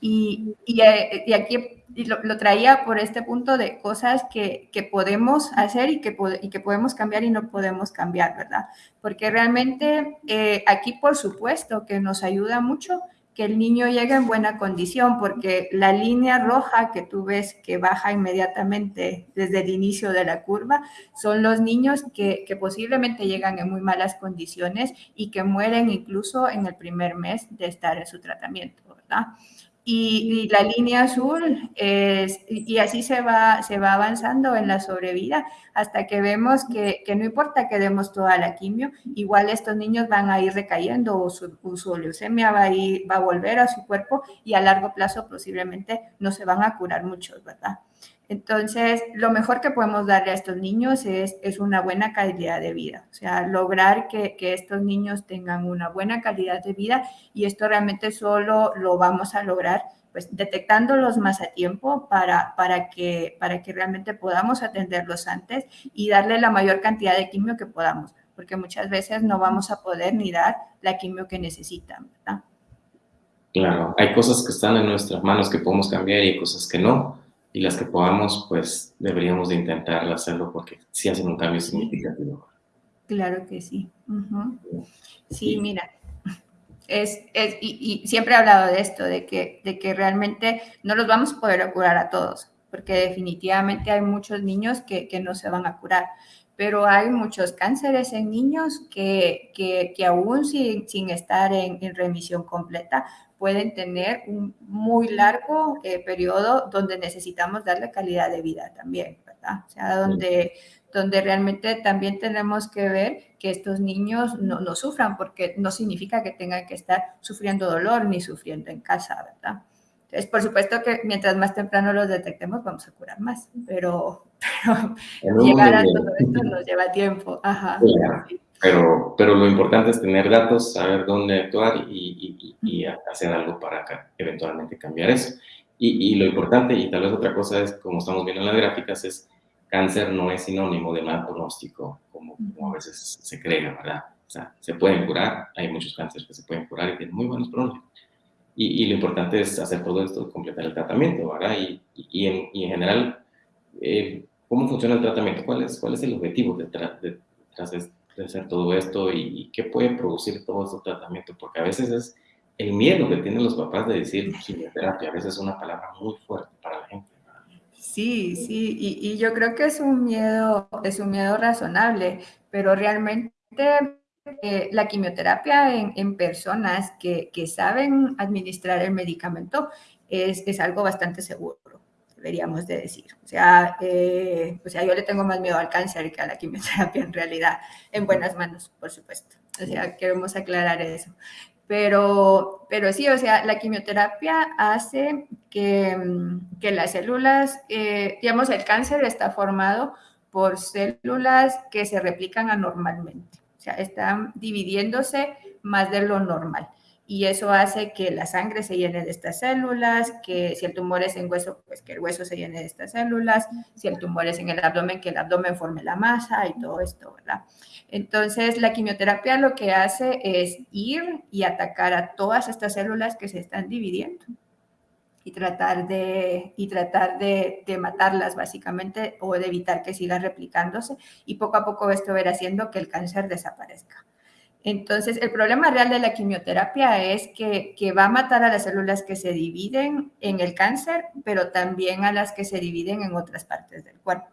Y, y, eh, aquí lo, traía por este punto de cosas que, que podemos hacer y que, y que, podemos cambiar y no podemos cambiar, ¿verdad? Porque realmente eh, aquí, por supuesto, que nos ayuda mucho que el niño llegue en buena condición, porque la línea roja que tú ves que baja inmediatamente desde el inicio de la curva son los niños que, posiblemente llegan en muy malas condiciones y que mueren incluso en el primer mes de estar en su tratamiento, ¿verdad? Y, la línea azul es, y así se va, se va avanzando en la sobrevida hasta que vemos que, que, no importa que demos toda la quimio, igual estos niños van a ir recayendo o su, su leucemia va a, ir, va a volver a su cuerpo y a largo plazo posiblemente no se van a curar muchos, ¿verdad? Entonces, lo mejor que podemos darle a estos niños es, es una buena calidad de vida, o sea, lograr que, que, estos niños tengan una buena calidad de vida y esto realmente solo lo vamos a lograr pues detectándolos más a tiempo para, para, que, para que realmente podamos atenderlos antes y darle la mayor cantidad de quimio que podamos, porque muchas veces no vamos a poder ni dar la quimio que necesitan. Claro, hay cosas que están en nuestras manos que podemos cambiar y hay cosas que no y las que podamos, pues deberíamos de intentar hacerlo porque sí hacen un cambio significativo. Claro que sí. Sí, mira, es, es y, siempre he hablado de esto, de que, de que realmente no los vamos a poder curar a todos, porque definitivamente hay muchos niños que, que no se van a curar, pero hay muchos cánceres en niños que, que, que aún sin, sin estar en, en, remisión completa pueden tener un muy largo eh, periodo donde necesitamos darle calidad de vida también, ¿verdad? O sea, donde, donde realmente también tenemos que ver que estos niños no, no sufran, porque no significa que tengan que estar sufriendo dolor ni sufriendo en casa, ¿verdad? Entonces, por supuesto que mientras más temprano los detectemos, vamos a curar más, pero, pero llegar a todo esto nos lleva tiempo. Ajá. Pero, pero lo importante es tener datos, saber dónde actuar y, y, hacer algo para eventualmente cambiar eso. Y, lo importante, y tal vez otra cosa es, como estamos viendo en las gráficas, es cáncer no es sinónimo de mal pronóstico, como, como, a veces se cree, ¿verdad? O sea, se pueden curar, hay muchos cánceres que se pueden curar y tienen muy buenos pronósticos. Y, lo importante es hacer todo esto, completar el tratamiento, ¿verdad? Y, en, en, general, eh, ¿cómo funciona el tratamiento? ¿Cuál es, cuál es el objetivo detrás de, de, de hacer todo esto y, qué puede producir todo este tratamiento, porque a veces es el miedo que tienen los papás de decir quimioterapia, a veces es una palabra muy fuerte para la gente. Sí, sí, y, yo creo que es un miedo, es un miedo razonable, pero realmente eh, la quimioterapia en, en personas que, que, saben administrar el medicamento es, es algo bastante seguro deberíamos de decir. O sea, eh, o sea, yo le tengo más miedo al cáncer que a la quimioterapia en realidad, en buenas manos, por supuesto. O sea, queremos aclarar eso. Pero, pero sí, o sea, la quimioterapia hace que, que las células, eh, digamos, el cáncer está formado por células que se replican anormalmente. O sea, están dividiéndose más de lo normal y eso hace que la sangre se llene de estas células, que si el tumor es en hueso, pues que el hueso se llene de estas células, si el tumor es en el abdomen, que el abdomen forme la masa y todo esto, ¿verdad? Entonces, la quimioterapia lo que hace es ir y atacar a todas estas células que se están dividiendo y tratar de, y tratar de, matarlas básicamente o de evitar que sigan replicándose y poco a poco esto verá haciendo que el cáncer desaparezca. Entonces, el problema real de la quimioterapia es que, va a matar a las células que se dividen en el cáncer, pero también a las que se dividen en otras partes del cuerpo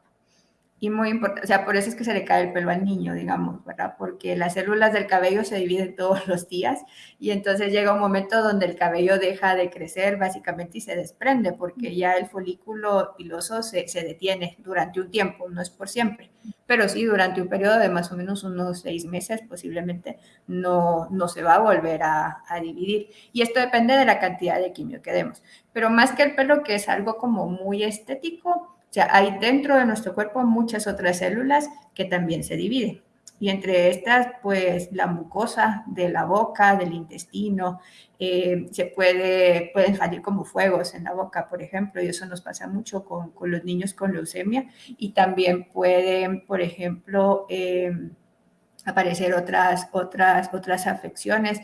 y muy importante, o sea, por eso es que se le cae el pelo al niño, digamos, ¿verdad? Porque las células del cabello se dividen todos los días y entonces llega un momento donde el cabello deja de crecer básicamente y se desprende porque ya el folículo piloso se, se detiene durante un tiempo, no es por siempre, pero sí durante un periodo de más o menos unos seis meses posiblemente no, no se va a volver a, a dividir. Y esto depende de la cantidad de quimio que demos. Pero más que el pelo, que es algo como muy estético, o sea, hay dentro de nuestro cuerpo muchas otras células que también se dividen. Y entre estas, pues la mucosa de la boca, del intestino, eh, se puede, pueden salir como fuegos en la boca, por ejemplo, y eso nos pasa mucho con, con los niños con leucemia. Y también pueden, por ejemplo, eh, aparecer otras, otras, otras afecciones.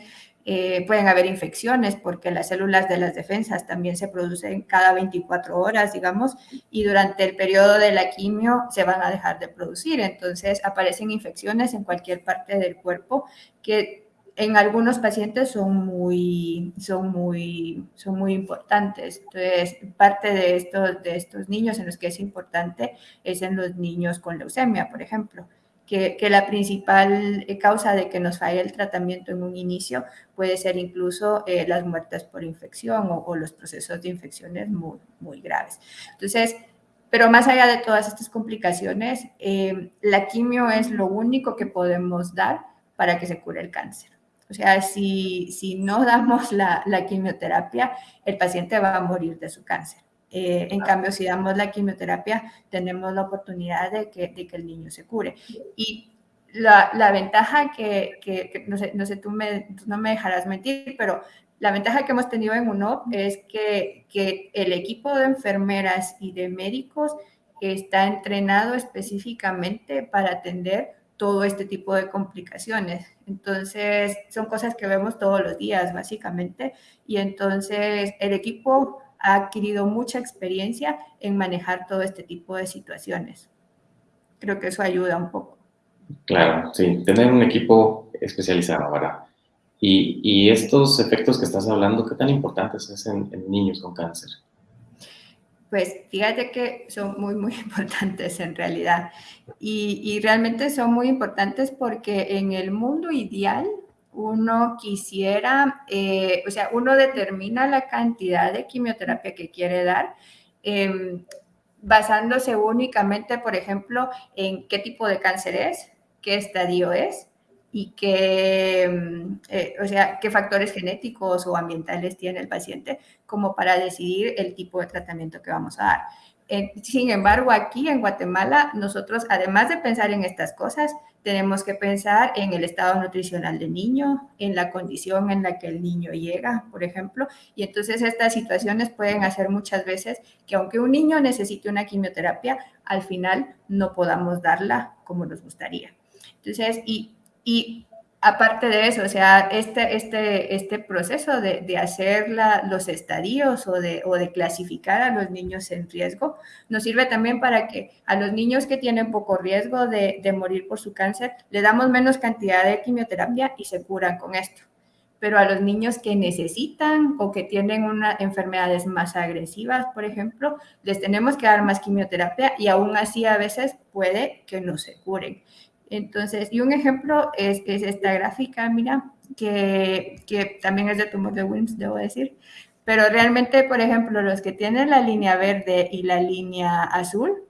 Eh, pueden haber infecciones porque las células de las defensas también se producen cada 24 horas, digamos, y durante el periodo de la quimio se van a dejar de producir. Entonces aparecen infecciones en cualquier parte del cuerpo que en algunos pacientes son muy, son muy, son muy importantes. Entonces, parte de estos, de estos niños en los que es importante es en los niños con leucemia, por ejemplo que, la principal eh, causa de que nos falle el tratamiento en un inicio puede ser incluso eh, las muertes por infección o, los procesos de infecciones muy, muy graves. Entonces, pero más allá de todas estas complicaciones, eh, la quimio es lo único que podemos dar para que se cure el cáncer. O sea, si, si no damos la, la quimioterapia, el paciente va a morir de su cáncer. Eh, en cambio, si damos la quimioterapia, tenemos la oportunidad de que, de que el niño se cure. Y la, la ventaja que, que, no sé, no sé tú, me, no me dejarás mentir, pero la ventaja que hemos tenido en UNOP es que, que el equipo de enfermeras y de médicos está entrenado específicamente para atender todo este tipo de complicaciones. Entonces, son cosas que vemos todos los días, básicamente. Y entonces, el equipo ha adquirido mucha experiencia en manejar todo este tipo de situaciones. Creo que eso ayuda un poco. Claro, sí, tener un equipo especializado, ¿verdad? Y, y estos efectos que estás hablando, ¿qué tan importantes es en, niños con cáncer? Pues fíjate que son muy, muy importantes en realidad. Y, y realmente son muy importantes porque en el mundo ideal, uno quisiera, eh, o sea, uno determina la cantidad de quimioterapia que quiere dar em, basándose únicamente, por ejemplo, en qué tipo de cáncer es, qué estadio es y qué, em, eh, o sea, qué factores genéticos o ambientales tiene el paciente como para decidir el tipo de tratamiento que vamos a dar. Eh, sin embargo, aquí en Guatemala, nosotros, además de pensar en estas cosas, tenemos que pensar en el estado nutricional del niño, en la condición en la que el niño llega, por ejemplo. Y entonces estas situaciones pueden hacer muchas veces que aunque un niño necesite una quimioterapia, al final no podamos darla como nos gustaría. Entonces, y, y aparte de eso, o sea, este, este, este proceso de, de hacer los estadios o de, o de clasificar a los niños en riesgo nos sirve también para que a los niños que tienen poco riesgo de, de morir por su cáncer le damos menos cantidad de quimioterapia y se curan con esto. Pero a los niños que necesitan o que tienen una, enfermedades más agresivas, por ejemplo, les tenemos que dar más quimioterapia y aún así a veces puede que no se curen. Entonces, y un ejemplo es, es esta gráfica, mira, que, que, también es de tumor de Wilms, debo decir, pero realmente, por ejemplo, los que tienen la línea verde y la línea azul,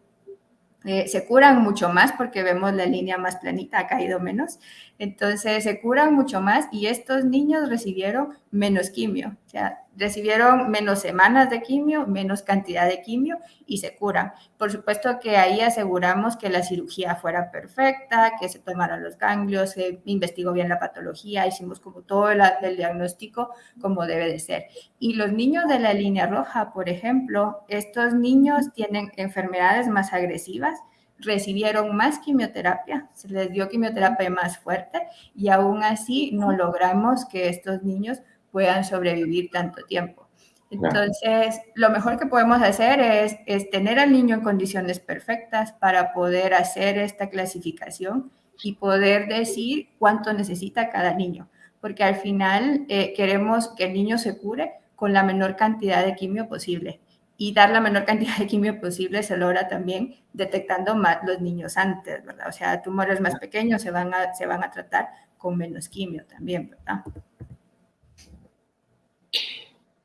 eh, se curan mucho más porque vemos la línea más planita, ha caído menos. Entonces se curan mucho más y estos niños recibieron menos quimio, o sea, recibieron menos semanas de quimio, menos cantidad de quimio y se curan. Por supuesto que ahí aseguramos que la cirugía fuera perfecta, que se tomaran los ganglios, se investigó bien la patología, hicimos como todo el, el diagnóstico como debe de ser. Y los niños de la línea roja, por ejemplo, estos niños tienen enfermedades más agresivas, recibieron más quimioterapia, se les dio quimioterapia más fuerte y aún así no logramos que estos niños puedan sobrevivir tanto tiempo. Entonces, lo mejor que podemos hacer es, es, tener al niño en condiciones perfectas para poder hacer esta clasificación y poder decir cuánto necesita cada niño, porque al final eh, queremos que el niño se cure con la menor cantidad de quimio posible y dar la menor cantidad de quimio posible se logra también detectando más los niños antes, ¿verdad? O sea, tumores más pequeños se van a, se van a tratar con menos quimio también, ¿verdad?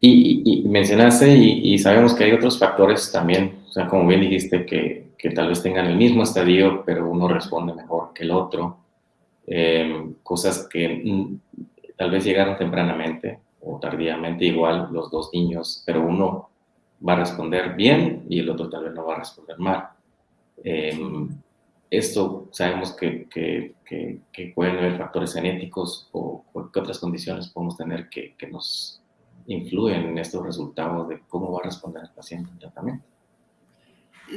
Y, mencionaste, y, sabemos que hay otros factores también, o sea, como bien dijiste, que, que tal vez tengan el mismo estadio, pero uno responde mejor que el otro. Eh, cosas que mm, tal vez llegaron tempranamente o tardíamente, igual los dos niños, pero uno va a responder bien y el otro tal vez no va a responder mal. Em, esto sabemos que, que, que, pueden haber factores genéticos o, qué otras condiciones podemos tener que, que nos influyen en estos resultados de cómo va a responder el paciente al tratamiento.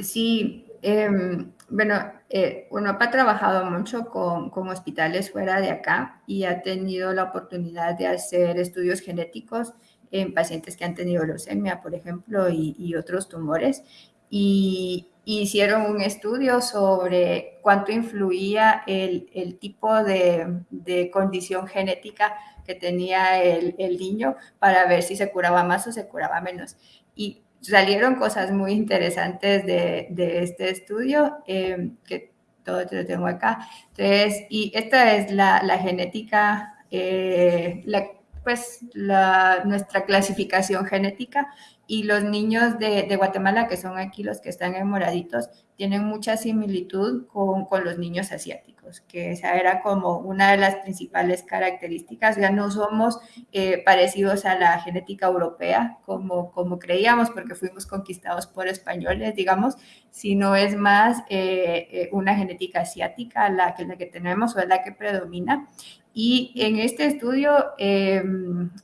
Sí, em, bueno, eh, ha trabajado mucho con, con, hospitales fuera de acá y ha tenido la oportunidad de hacer estudios genéticos en pacientes que han tenido leucemia, por ejemplo, y, y otros tumores. Y, hicieron un estudio sobre cuánto influía el, el tipo de, de, condición genética que tenía el, el, niño para ver si se curaba más o se curaba menos. Y salieron cosas muy interesantes de, de este estudio, eh, que todo te lo tengo acá. Entonces, y esta es la, la genética, eh, pues la, nuestra clasificación genética y los niños de, de, Guatemala, que son aquí los que están en moraditos, tienen mucha similitud con, con, los niños asiáticos, que esa era como una de las principales características. Ya no somos eh, parecidos a la genética europea como, como creíamos, porque fuimos conquistados por españoles, digamos, sino es más eh, eh una genética asiática la que, la que tenemos o es la que predomina. Y en este estudio eh,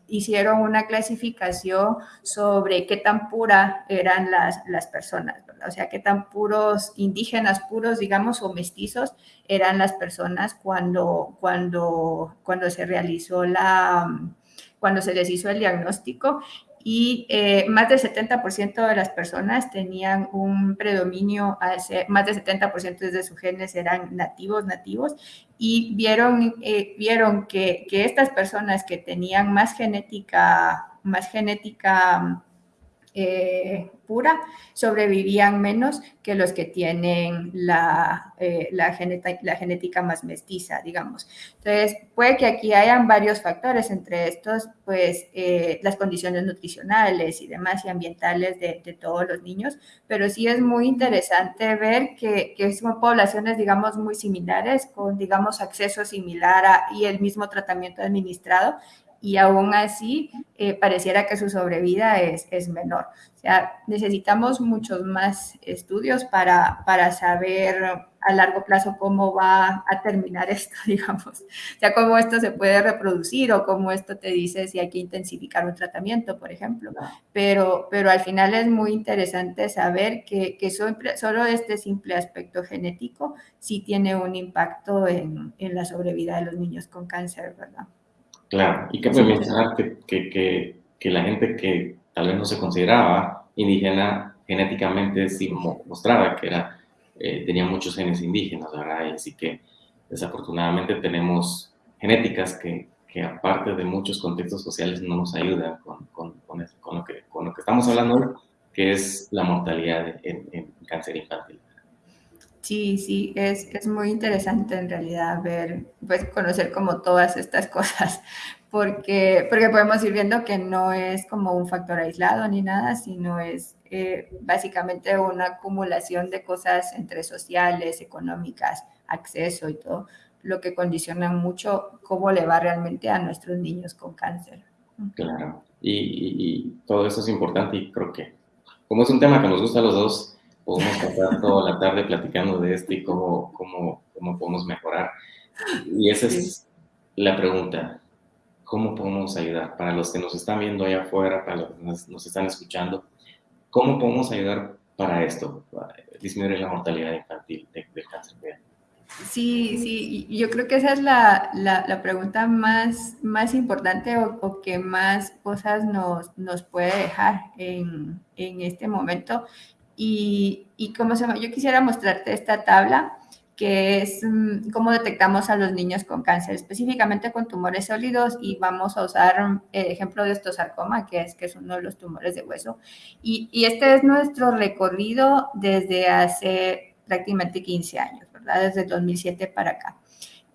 hicieron una clasificación sobre qué tan pura eran las, las personas, o sea, qué tan puros indígenas puros, digamos, o mestizos eran las personas cuando, cuando, cuando se realizó la, cuando se les hizo el diagnóstico y eh, más del 70% de las personas tenían un predominio, más del 70% de sus genes eran nativos, nativos, y vieron, eh, vieron que, que, estas personas que tenían más genética, más genética eh, pura sobrevivían menos que los que tienen la, eh, la, la, genética más mestiza, digamos. Entonces, puede que aquí hayan varios factores, entre estos, pues, eh, las condiciones nutricionales y demás y ambientales de, de, todos los niños, pero sí es muy interesante ver que, que son poblaciones, digamos, muy similares, con, digamos, acceso similar a, y el mismo tratamiento administrado, y aún así eh, pareciera que su sobrevida es, es, menor. O sea, necesitamos muchos más estudios para, para saber a largo plazo cómo va a terminar esto, digamos. O sea, cómo esto se puede reproducir o cómo esto te dice si hay que intensificar un tratamiento, por ejemplo. Pero, pero al final es muy interesante saber que, que solo este simple aspecto genético sí tiene un impacto en, en la sobrevida de los niños con cáncer, ¿verdad? Claro, y cabe mencionar que, que, que, la gente que tal vez no se consideraba indígena genéticamente sí mostraba que era, eh, tenía muchos genes indígenas, ¿verdad? Y así que desafortunadamente tenemos genéticas que, que, aparte de muchos contextos sociales no nos ayudan con, con, con, con lo, que, con lo que estamos hablando hoy, que es la mortalidad en, en cáncer infantil. Sí, sí, es, es, muy interesante en realidad ver, pues conocer como todas estas cosas, porque, porque podemos ir viendo que no es como un factor aislado ni nada, sino es eh, básicamente una acumulación de cosas entre sociales, económicas, acceso y todo, lo que condiciona mucho cómo le va realmente a nuestros niños con cáncer. Claro, y, y, y todo eso es importante y creo que como es un tema que nos gusta a los dos, podemos pasar toda la tarde platicando de esto y cómo, cómo, cómo podemos mejorar. Y esa es la pregunta. ¿Cómo podemos ayudar? Para los que nos están viendo allá afuera, para los que nos, están escuchando, ¿cómo podemos ayudar para esto? Para disminuir la mortalidad infantil de, de cáncer. Sí, sí, yo creo que esa es la, la, la pregunta más, más importante o, o, que más cosas nos, nos puede dejar en, en este momento. Y, y cómo se yo quisiera mostrarte esta tabla que es um, cómo detectamos a los niños con cáncer, específicamente con tumores sólidos, y vamos a usar el ejemplo de osteosarcoma, que es, que es uno de los tumores de hueso. Y, y, este es nuestro recorrido desde hace prácticamente 15 años, ¿verdad? Desde 2007 para acá.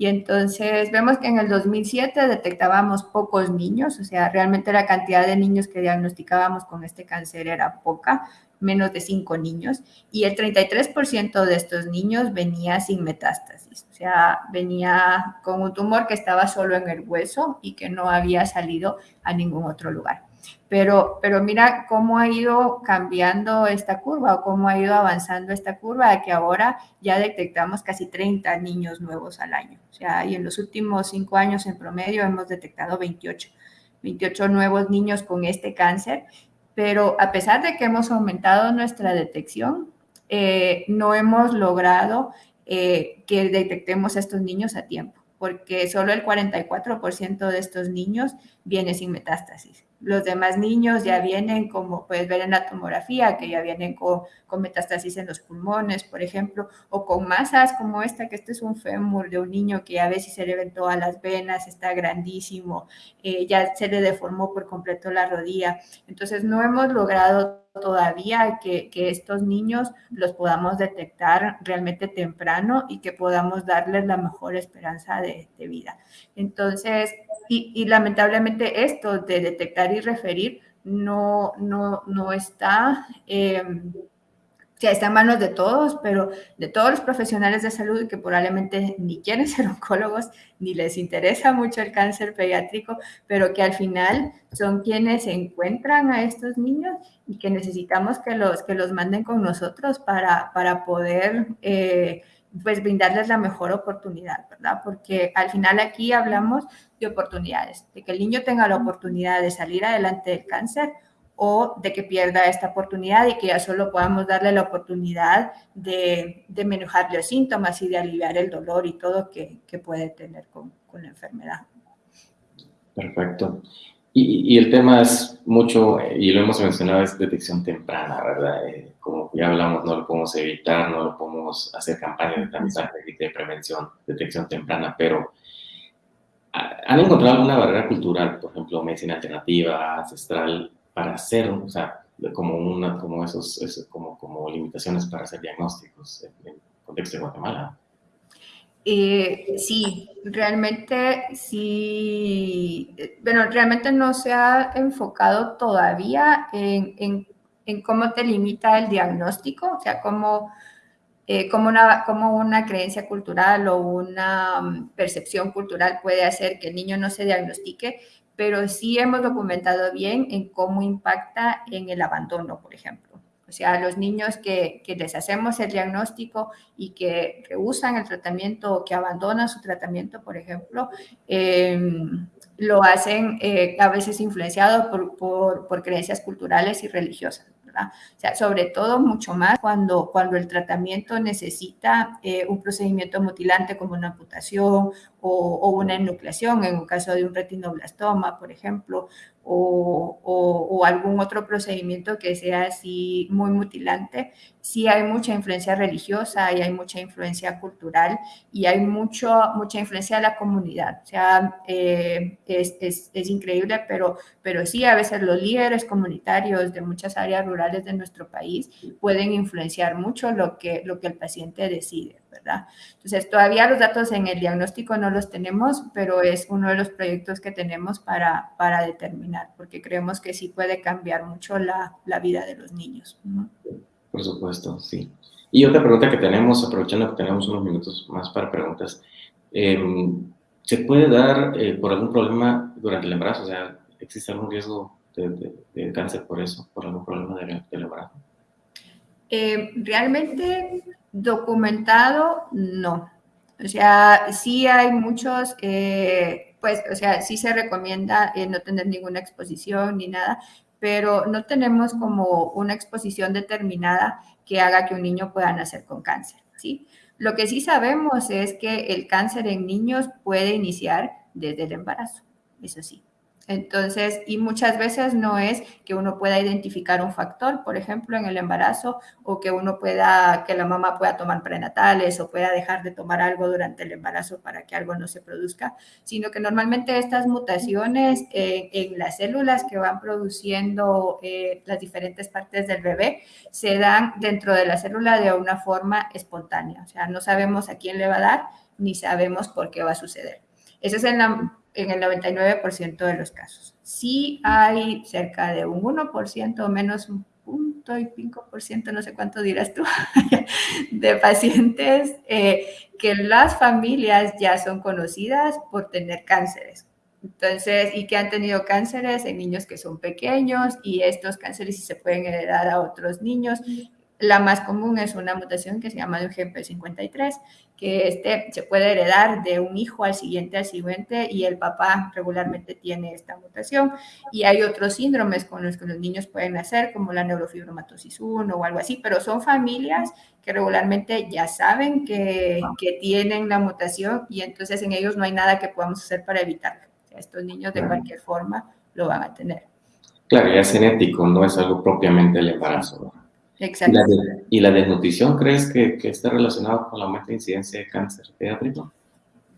Y entonces vemos que en el 2007 detectábamos pocos niños, o sea, realmente la cantidad de niños que diagnosticábamos con este cáncer era poca, menos de 5 niños, y el 33% de estos niños venía sin metástasis, o sea, venía con un tumor que estaba solo en el hueso y que no había salido a ningún otro lugar. Pero, pero mira cómo ha ido cambiando esta curva o cómo ha ido avanzando esta curva, que ahora ya detectamos casi 30 niños nuevos al año. O sea, y en los últimos cinco años en promedio hemos detectado 28, 28 nuevos niños con este cáncer. Pero a pesar de que hemos aumentado nuestra detección, eh, no hemos logrado eh, que detectemos a estos niños a tiempo, porque solo el 44% de estos niños viene sin metástasis. Los demás niños ya vienen, como puedes ver en la tomografía, que ya vienen con, con, metástasis en los pulmones, por ejemplo, o con masas como esta, que este es un fémur de un niño que a veces se le ven todas las venas, está grandísimo, eh, ya se le deformó por completo la rodilla. Entonces, no hemos logrado todavía que, que, estos niños los podamos detectar realmente temprano y que podamos darles la mejor esperanza de, de vida. Entonces, y, y, lamentablemente esto de detectar y referir no, no, no está, eh, sea, está en manos de todos, pero de todos los profesionales de salud que probablemente ni quieren ser oncólogos, ni les interesa mucho el cáncer pediátrico, pero que al final son quienes encuentran a estos niños y que necesitamos que los, que los manden con nosotros para, para poder... Eh, pues brindarles la mejor oportunidad, ¿verdad? Porque al final aquí hablamos de oportunidades, de que el niño tenga la oportunidad de salir adelante del cáncer o de que pierda esta oportunidad y que ya solo podamos darle la oportunidad de, de los síntomas y de aliviar el dolor y todo que, que puede tener con, la enfermedad. Perfecto. Y, el tema es mucho, y lo hemos mencionado, es detección temprana, ¿verdad? Eh, como ya hablamos, no lo podemos evitar, no lo podemos hacer campañas de tamizaje de prevención, detección temprana, pero ¿han encontrado alguna barrera cultural, por ejemplo, medicina alternativa, ancestral, para hacer, o sea, como, una, como esos, esos como, como limitaciones para hacer diagnósticos en el contexto de Guatemala? Eh, sí, realmente sí, bueno, realmente no se ha enfocado todavía en, en, en cómo te limita el diagnóstico, o sea, cómo, eh, cómo, una, cómo una creencia cultural o una um, percepción cultural puede hacer que el niño no se diagnostique, pero sí hemos documentado bien en cómo impacta en el abandono, por ejemplo. O sea, los niños que, que, les hacemos el diagnóstico y que rehusan el tratamiento o que abandonan su tratamiento, por ejemplo, eh, lo hacen eh, a veces influenciado por, por, por creencias culturales y religiosas. ¿verdad? O sea, sobre todo mucho más cuando, cuando el tratamiento necesita eh, un procedimiento mutilante como una amputación o, o, una enucleación en un caso de un retinoblastoma, por ejemplo, o, o, algún otro procedimiento que sea así muy mutilante, sí hay mucha influencia religiosa y hay mucha influencia cultural y hay mucho, mucha influencia de la comunidad. O sea, eh, es, es, es, increíble, pero, pero sí, a veces los líderes comunitarios de muchas áreas rurales de nuestro país pueden influenciar mucho lo que, lo que el paciente decide, ¿verdad? Entonces, todavía los datos en el diagnóstico no los tenemos, pero es uno de los proyectos que tenemos para, para determinar, porque creemos que sí puede cambiar mucho la, la vida de los niños. ¿no? Por supuesto, sí. Y otra pregunta que tenemos, aprovechando que tenemos unos minutos más para preguntas, eh, ¿se puede dar eh, por algún problema durante el embarazo? O sea, ¿existe algún riesgo de, de, de cáncer por eso, por algún problema del, del embarazo? Eh, realmente documentado, no. O sea, sí hay muchos, eh, pues, o sea, sí se recomienda eh, no tener ninguna exposición ni nada, pero no tenemos como una exposición determinada que haga que un niño pueda nacer con cáncer, ¿sí? Lo que sí sabemos es que el cáncer en niños puede iniciar desde el embarazo, eso sí. Entonces, y muchas veces no es que uno pueda identificar un factor, por ejemplo, en el embarazo, o que uno pueda, que la mamá pueda tomar prenatales o pueda dejar de tomar algo durante el embarazo para que algo no se produzca, sino que normalmente estas mutaciones eh, en las células que van produciendo eh, las diferentes partes del bebé se dan dentro de la célula de una forma espontánea. O sea, no sabemos a quién le va a dar ni sabemos por qué va a suceder. Esa es en la en el 99% de los casos. Sí hay cerca de un 1% o menos un punto y 5%, no sé cuánto dirás tú, de pacientes eh, que las familias ya son conocidas por tener cánceres. Entonces, y que han tenido cánceres en niños que son pequeños y estos cánceres se pueden heredar a otros niños. La más común es una mutación que se llama de GP53, que este se puede heredar de un hijo al siguiente al siguiente y el papá regularmente tiene esta mutación. Y hay otros síndromes con los que los niños pueden nacer, como la neurofibromatosis 1 o algo así, pero son familias que regularmente ya saben que, que tienen la mutación y entonces en ellos no hay nada que podamos hacer para evitarlo. estos niños de cualquier forma lo van a tener. Claro, ya es genético, no es algo propiamente del embarazo. Exacto. ¿Y la, desnutrición crees que, que está relacionado con la aumento de incidencia de cáncer pediátrico?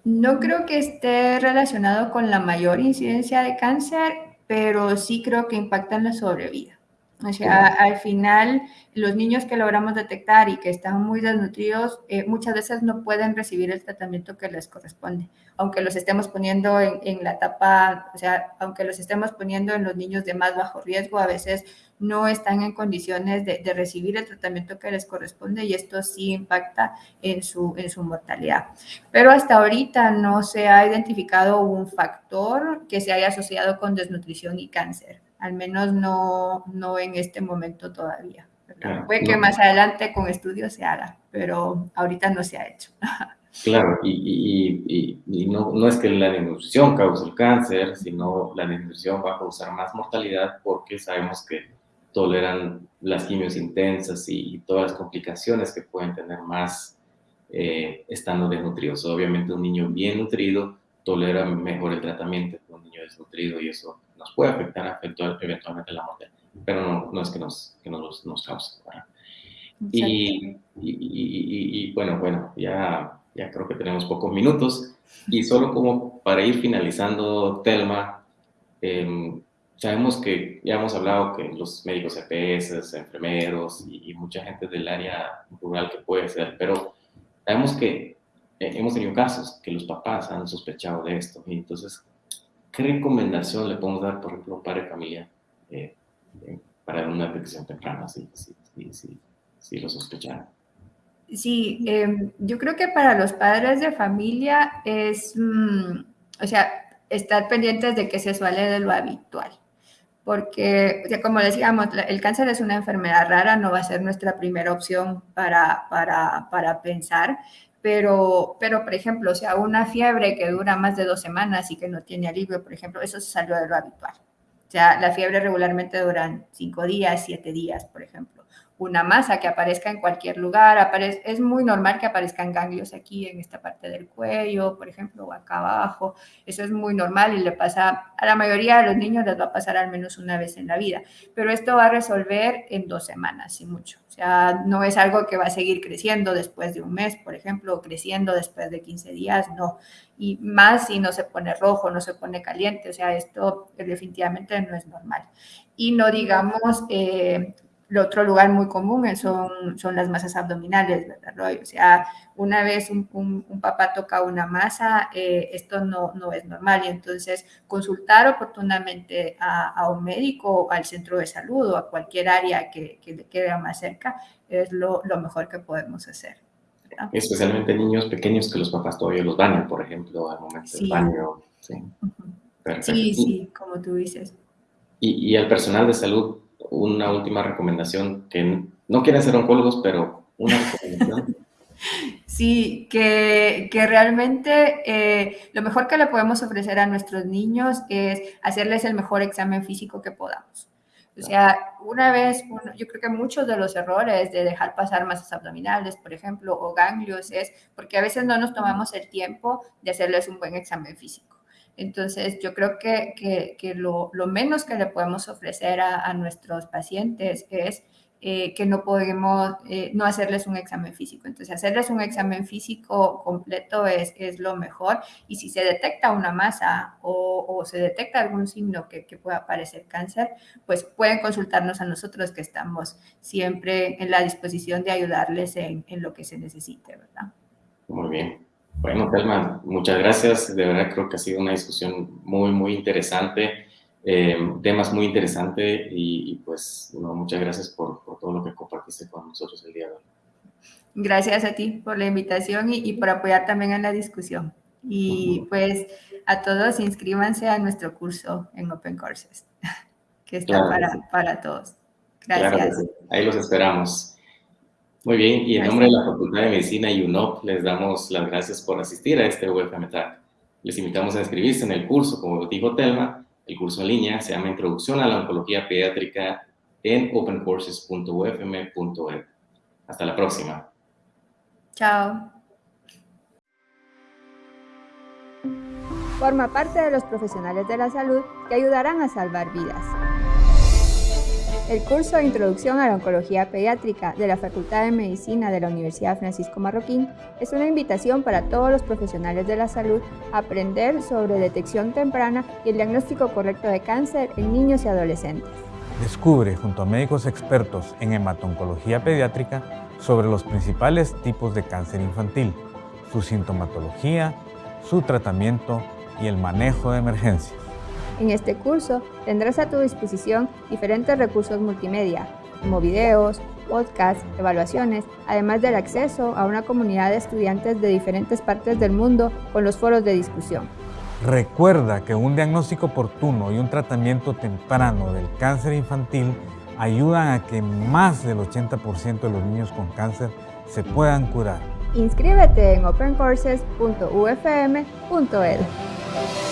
No creo que esté relacionado con la mayor incidencia de cáncer, pero sí creo que impacta en la sobrevida. O sea, al final, los niños que logramos detectar y que están muy desnutridos, eh, muchas veces no pueden recibir el tratamiento que les corresponde, aunque los estemos poniendo en, en, la etapa, o sea, aunque los estemos poniendo en los niños de más bajo riesgo, a veces no están en condiciones de, de recibir el tratamiento que les corresponde y esto sí impacta en su, en su mortalidad. Pero hasta ahorita no se ha identificado un factor que se haya asociado con desnutrición y cáncer al menos no, no en este momento todavía. Puede que más adelante con estudios se haga, pero ahorita no se ha hecho. Claro, y, y, y, no, no, es que la desnutrición cause el cáncer, sino la desnutrición va a causar más mortalidad porque sabemos que toleran las quimios intensas y, todas las complicaciones que pueden tener más eh, estando desnutridos. Obviamente un niño bien nutrido tolera mejor el tratamiento que un niño desnutrido y eso nos puede afectar eventualmente la muerte, pero no, no es que nos, que nos, nos cause. Y, y, bueno, bueno, ya, ya creo que tenemos pocos minutos. Y solo como para ir finalizando, Telma, em, sabemos que ya hemos hablado que los médicos EPS, enfermeros y, mucha gente del área rural que puede ser, pero sabemos que eh, hemos tenido casos que los papás han sospechado de esto. Y entonces ¿qué recomendación le podemos dar, por ejemplo, a un padre de familia eh, eh, para una detección temprana si, si, si, si lo sospechan? Sí, em, yo creo que para los padres de familia es, mm, o sea, estar pendientes de que se suele de lo habitual. Porque, o sea, como decíamos, el cáncer es una enfermedad rara, no va a ser nuestra primera opción para, para, para pensar, pero, pero, por ejemplo, o sea, una fiebre que dura más de dos semanas y que no tiene alivio, por ejemplo, eso se salió de lo habitual. O sea, la fiebre regularmente duran cinco días, siete días, por ejemplo una masa que aparezca en cualquier lugar. Es muy normal que aparezcan ganglios aquí en esta parte del cuello, por ejemplo, o acá abajo. Eso es muy normal y le pasa a la mayoría de los niños, les va a pasar al menos una vez en la vida. Pero esto va a resolver en dos semanas, y mucho. O sea, no es algo que va a seguir creciendo después de un mes, por ejemplo, o creciendo después de 15 días, no. Y más si no se pone rojo, no se pone caliente. O sea, esto definitivamente no es normal. Y no digamos... Eh, el otro lugar muy común son, son las masas abdominales, ¿verdad, Roy? O sea, una vez un, un, papá toca una masa, eh, esto no, no es normal y entonces consultar oportunamente a, a, un médico, al centro de salud o a cualquier área que, que le quede más cerca es lo, lo mejor que podemos hacer. ¿verdad? Especialmente niños pequeños que los papás todavía los bañan, por ejemplo, al momento sí. del baño. Sí. Uh -huh. sí, sí, como tú dices. Y, y el personal de salud una última recomendación que no quieren ser oncólogos, pero una recomendación. Sí, que, que realmente eh, lo mejor que le podemos ofrecer a nuestros niños es hacerles el mejor examen físico que podamos. O sea, una vez, yo creo que muchos de los errores de dejar pasar masas abdominales, por ejemplo, o ganglios, es porque a veces no nos tomamos el tiempo de hacerles un buen examen físico. Entonces, yo creo que, lo, menos que le podemos ofrecer a, nuestros pacientes es eh, que no podemos eh, no hacerles un examen físico. Entonces, hacerles un examen físico completo es, lo mejor. Y si se detecta una masa o, se detecta algún signo que, que, pueda parecer cáncer, pues pueden consultarnos a nosotros que estamos siempre en la disposición de ayudarles en, en lo que se necesite, ¿verdad? Muy bien. Bueno, Telma, muchas gracias. De verdad creo que ha sido una discusión muy, muy interesante, eh, temas muy interesantes y, y pues no, muchas gracias por, por, todo lo que compartiste con nosotros el día de hoy. Gracias a ti por la invitación y, y por apoyar también en la discusión. Y pues a todos inscríbanse a nuestro curso en Open Courses, que está para, para todos. Gracias. Ahí los esperamos. Muy bien, y en nombre de la Facultad de Medicina y UNOP les damos las gracias por asistir a este UFM Les invitamos a inscribirse en el curso, como dijo Telma, el curso en línea se llama Introducción a la Oncología Pediátrica en opencourses.ufm.edu. Hasta la próxima. Chao. Forma parte de los profesionales de la salud que ayudarán a salvar vidas. El curso de Introducción a la Oncología Pediátrica de la Facultad de Medicina de la Universidad Francisco Marroquín es una invitación para todos los profesionales de la salud a aprender sobre detección temprana y el diagnóstico correcto de cáncer en niños y adolescentes. Descubre junto a médicos expertos en hematoncología pediátrica sobre los principales tipos de cáncer infantil, su sintomatología, su tratamiento y el manejo de emergencias. En este curso tendrás a tu disposición diferentes recursos multimedia, como videos, podcasts, evaluaciones, además del acceso a una comunidad de estudiantes de diferentes partes del mundo con los foros de discusión. Recuerda que un diagnóstico oportuno y un tratamiento temprano del cáncer infantil ayudan a que más del 80% de los niños con cáncer se puedan curar. Inscríbete en opencourses.ufm.edu.